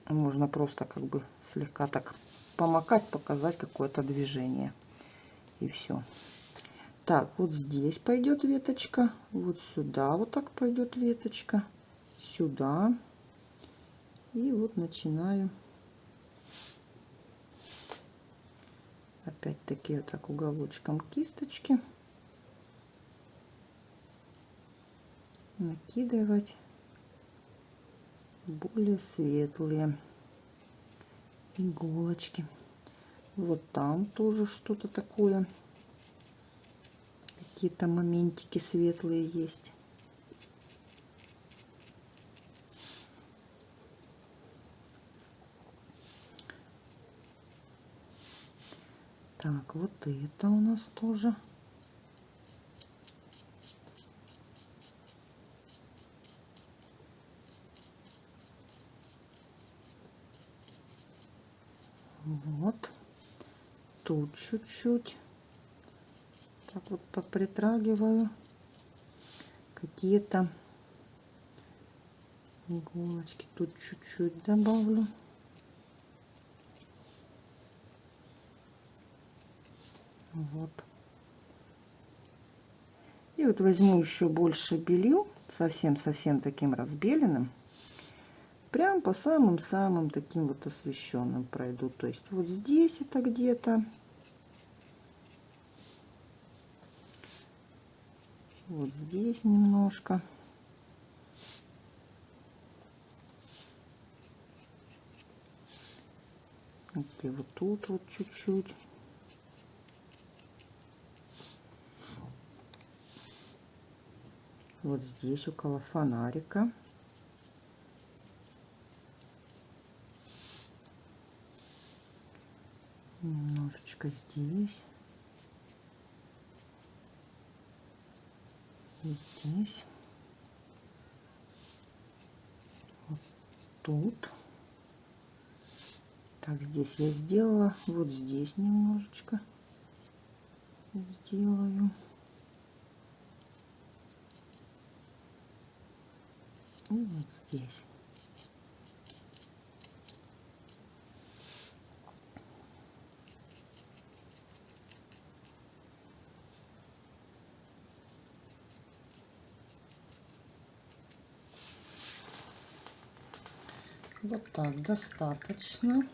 Можно просто как бы слегка так помакать, показать какое-то движение. И все. Так, вот здесь пойдет веточка. Вот сюда вот так пойдет веточка. Сюда. И вот начинаю опять-таки вот так уголочком кисточки накидывать более светлые иголочки. Вот там тоже что-то такое. Какие-то моментики светлые есть. Так, вот это у нас тоже. Вот. Тут чуть-чуть. Так вот попритрагиваю. Какие-то иголочки тут чуть-чуть добавлю. Вот. И вот возьму еще больше белил, совсем-совсем таким разбеленным. Прям по самым-самым таким вот освещенным пройду. То есть вот здесь это где-то. Вот здесь немножко. И вот тут вот чуть-чуть. вот здесь около фонарика. Немножечко здесь. И здесь. Вот тут. Так, здесь я сделала. Вот здесь немножечко сделаю. и вот здесь. Вот так достаточно.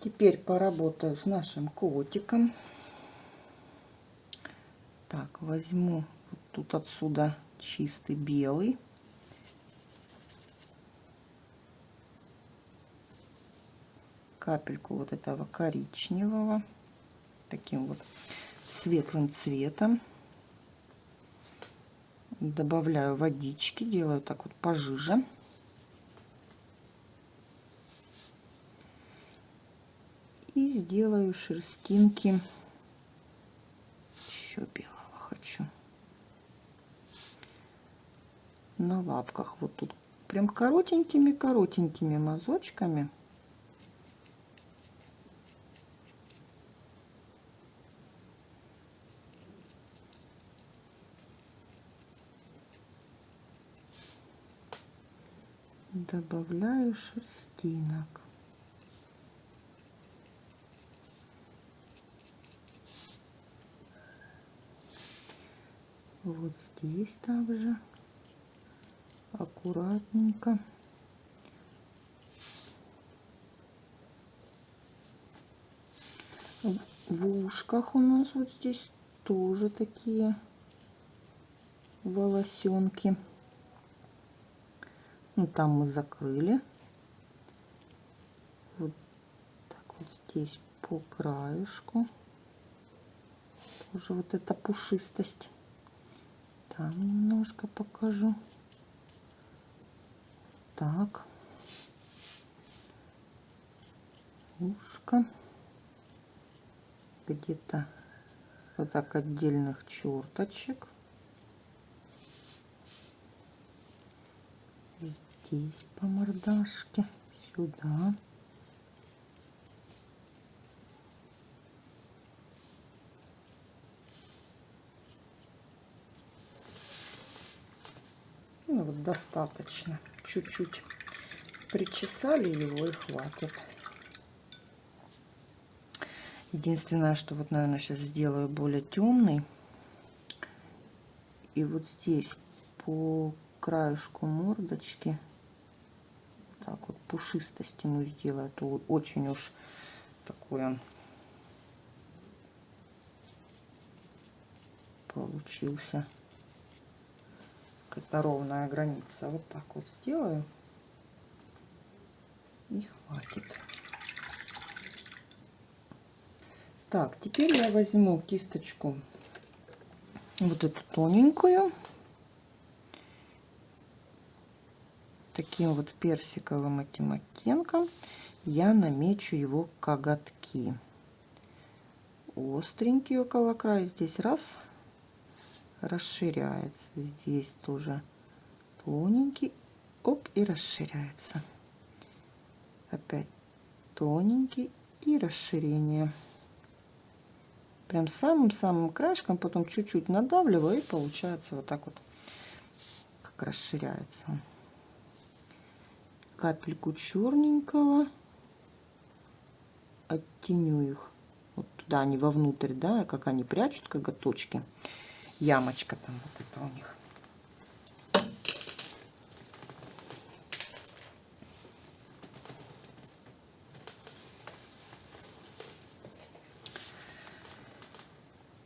Теперь поработаю с нашим котиком. Так, возьму тут отсюда чистый белый. Капельку вот этого коричневого. Таким вот светлым цветом. Добавляю водички, делаю так вот пожиже. И сделаю шерстинки еще белый. на лапках. Вот тут прям коротенькими-коротенькими мазочками. Добавляю шерстинок. Вот здесь также аккуратненько. В ушках у нас вот здесь тоже такие волосенки. Ну, там мы закрыли. Вот так вот здесь по краешку. Тоже вот эта пушистость. Там немножко покажу. Так. Ушко. Где-то вот так отдельных черточек. Здесь по мордашке, сюда. Ну вот достаточно. Чуть-чуть причесали его и хватит. Единственное, что вот, наверное, сейчас сделаю более темный. И вот здесь по краешку мордочки так вот пушистость ему сделаю. Это очень уж такой он получился. Какая-то ровная граница. Вот так вот сделаю. И хватит. Так, теперь я возьму кисточку вот эту тоненькую таким вот персиковым этим оттенком я намечу его коготки. Остренький около края. Здесь раз расширяется. Здесь тоже тоненький. Оп, и расширяется. Опять тоненький и расширение. Прям самым-самым краешком, потом чуть-чуть надавливаю, и получается вот так вот, как расширяется капельку черненького, оттеню их вот туда, они вовнутрь, да, как они прячут коготочки, ямочка там вот это у них.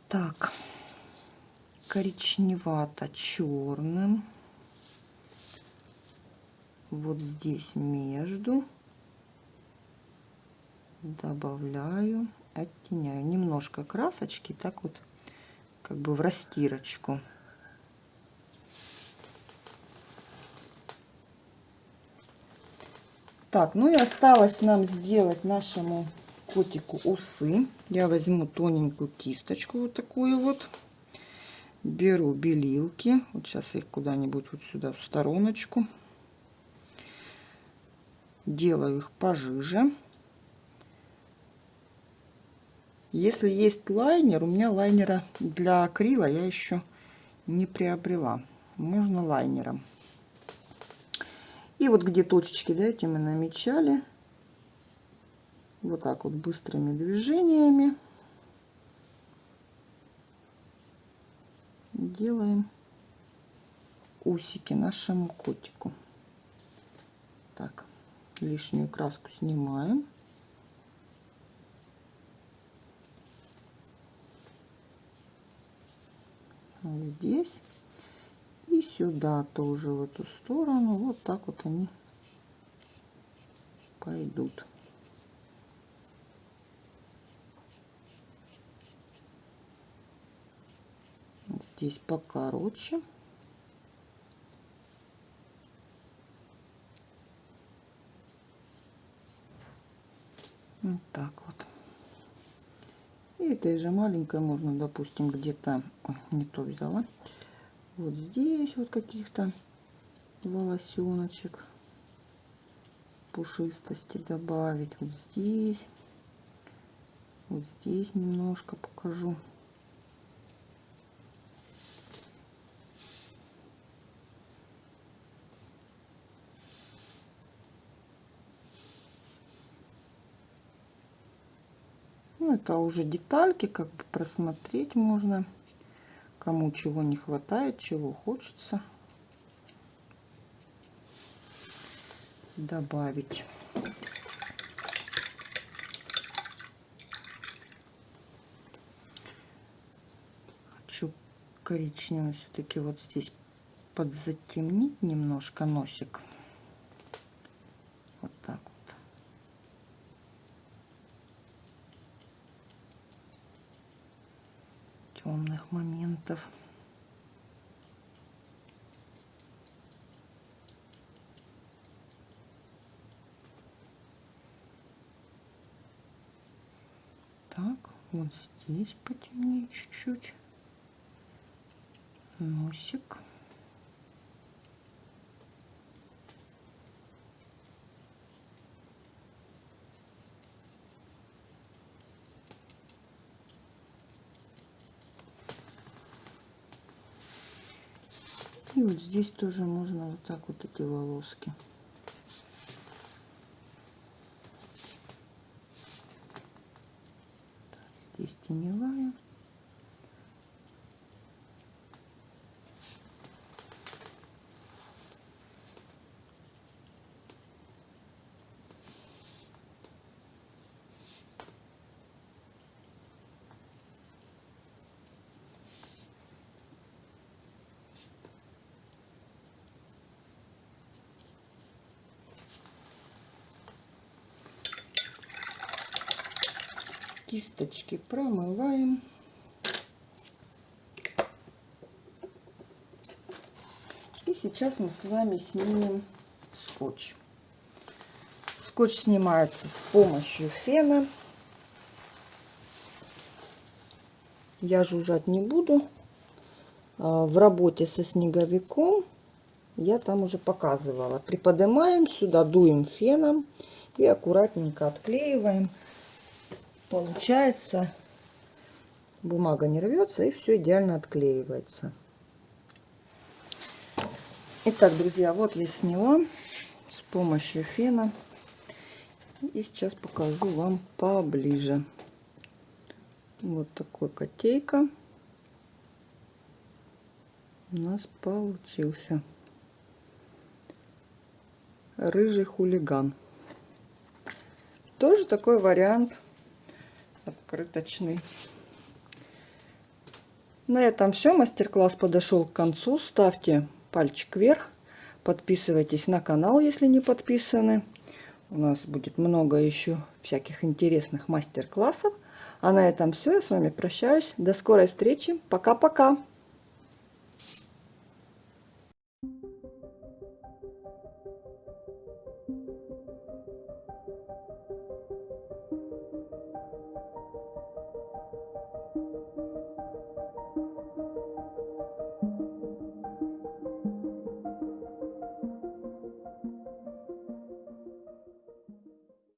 Так, коричневато-черным вот здесь между добавляю, оттеняю немножко красочки, так вот как бы в растирочку. Так, ну и осталось нам сделать нашему котику усы. Я возьму тоненькую кисточку вот такую вот. Беру белилки. Вот сейчас их куда-нибудь вот сюда в стороночку делаю их пожиже. Если есть лайнер, у меня лайнера для акрила я еще не приобрела. Можно лайнером. И вот где точечки, да, эти мы намечали. Вот так вот быстрыми движениями делаем усики нашему котику. Так лишнюю краску снимаем. здесь и сюда тоже в эту сторону. Вот так вот они пойдут. Здесь покороче Вот так вот. И этой же маленькой можно, допустим, где-то... Не то взяла. Вот здесь вот каких-то волосеночек пушистости добавить. Вот здесь. Вот здесь немножко покажу. Ну, это уже детальки, как бы просмотреть можно. Кому чего не хватает, чего хочется добавить. Хочу коричневый все-таки вот здесь подзатемнить немножко носик. Вот так вот. Моментов. Так, вот здесь потемнее чуть-чуть. Носик. И вот здесь тоже можно вот так вот эти волоски. Здесь теневая. Кисточки промываем. И сейчас мы с вами снимем скотч. Скотч снимается с помощью фена. Я жужжать не буду. А, в работе со снеговиком я там уже показывала. Приподнимаем сюда, дуем феном и аккуратненько отклеиваем получается. Бумага не рвется и все идеально отклеивается. Итак друзья вот я сняла с помощью фена. И сейчас покажу вам поближе. Вот такой котейка у нас получился. Рыжий хулиган. Тоже такой вариант открыточный. На этом все. Мастер-класс подошел к концу. Ставьте пальчик вверх. Подписывайтесь на канал, если не подписаны. У нас будет много еще всяких интересных мастер-классов. А на этом все. Я с вами прощаюсь. До скорой встречи. Пока-пока.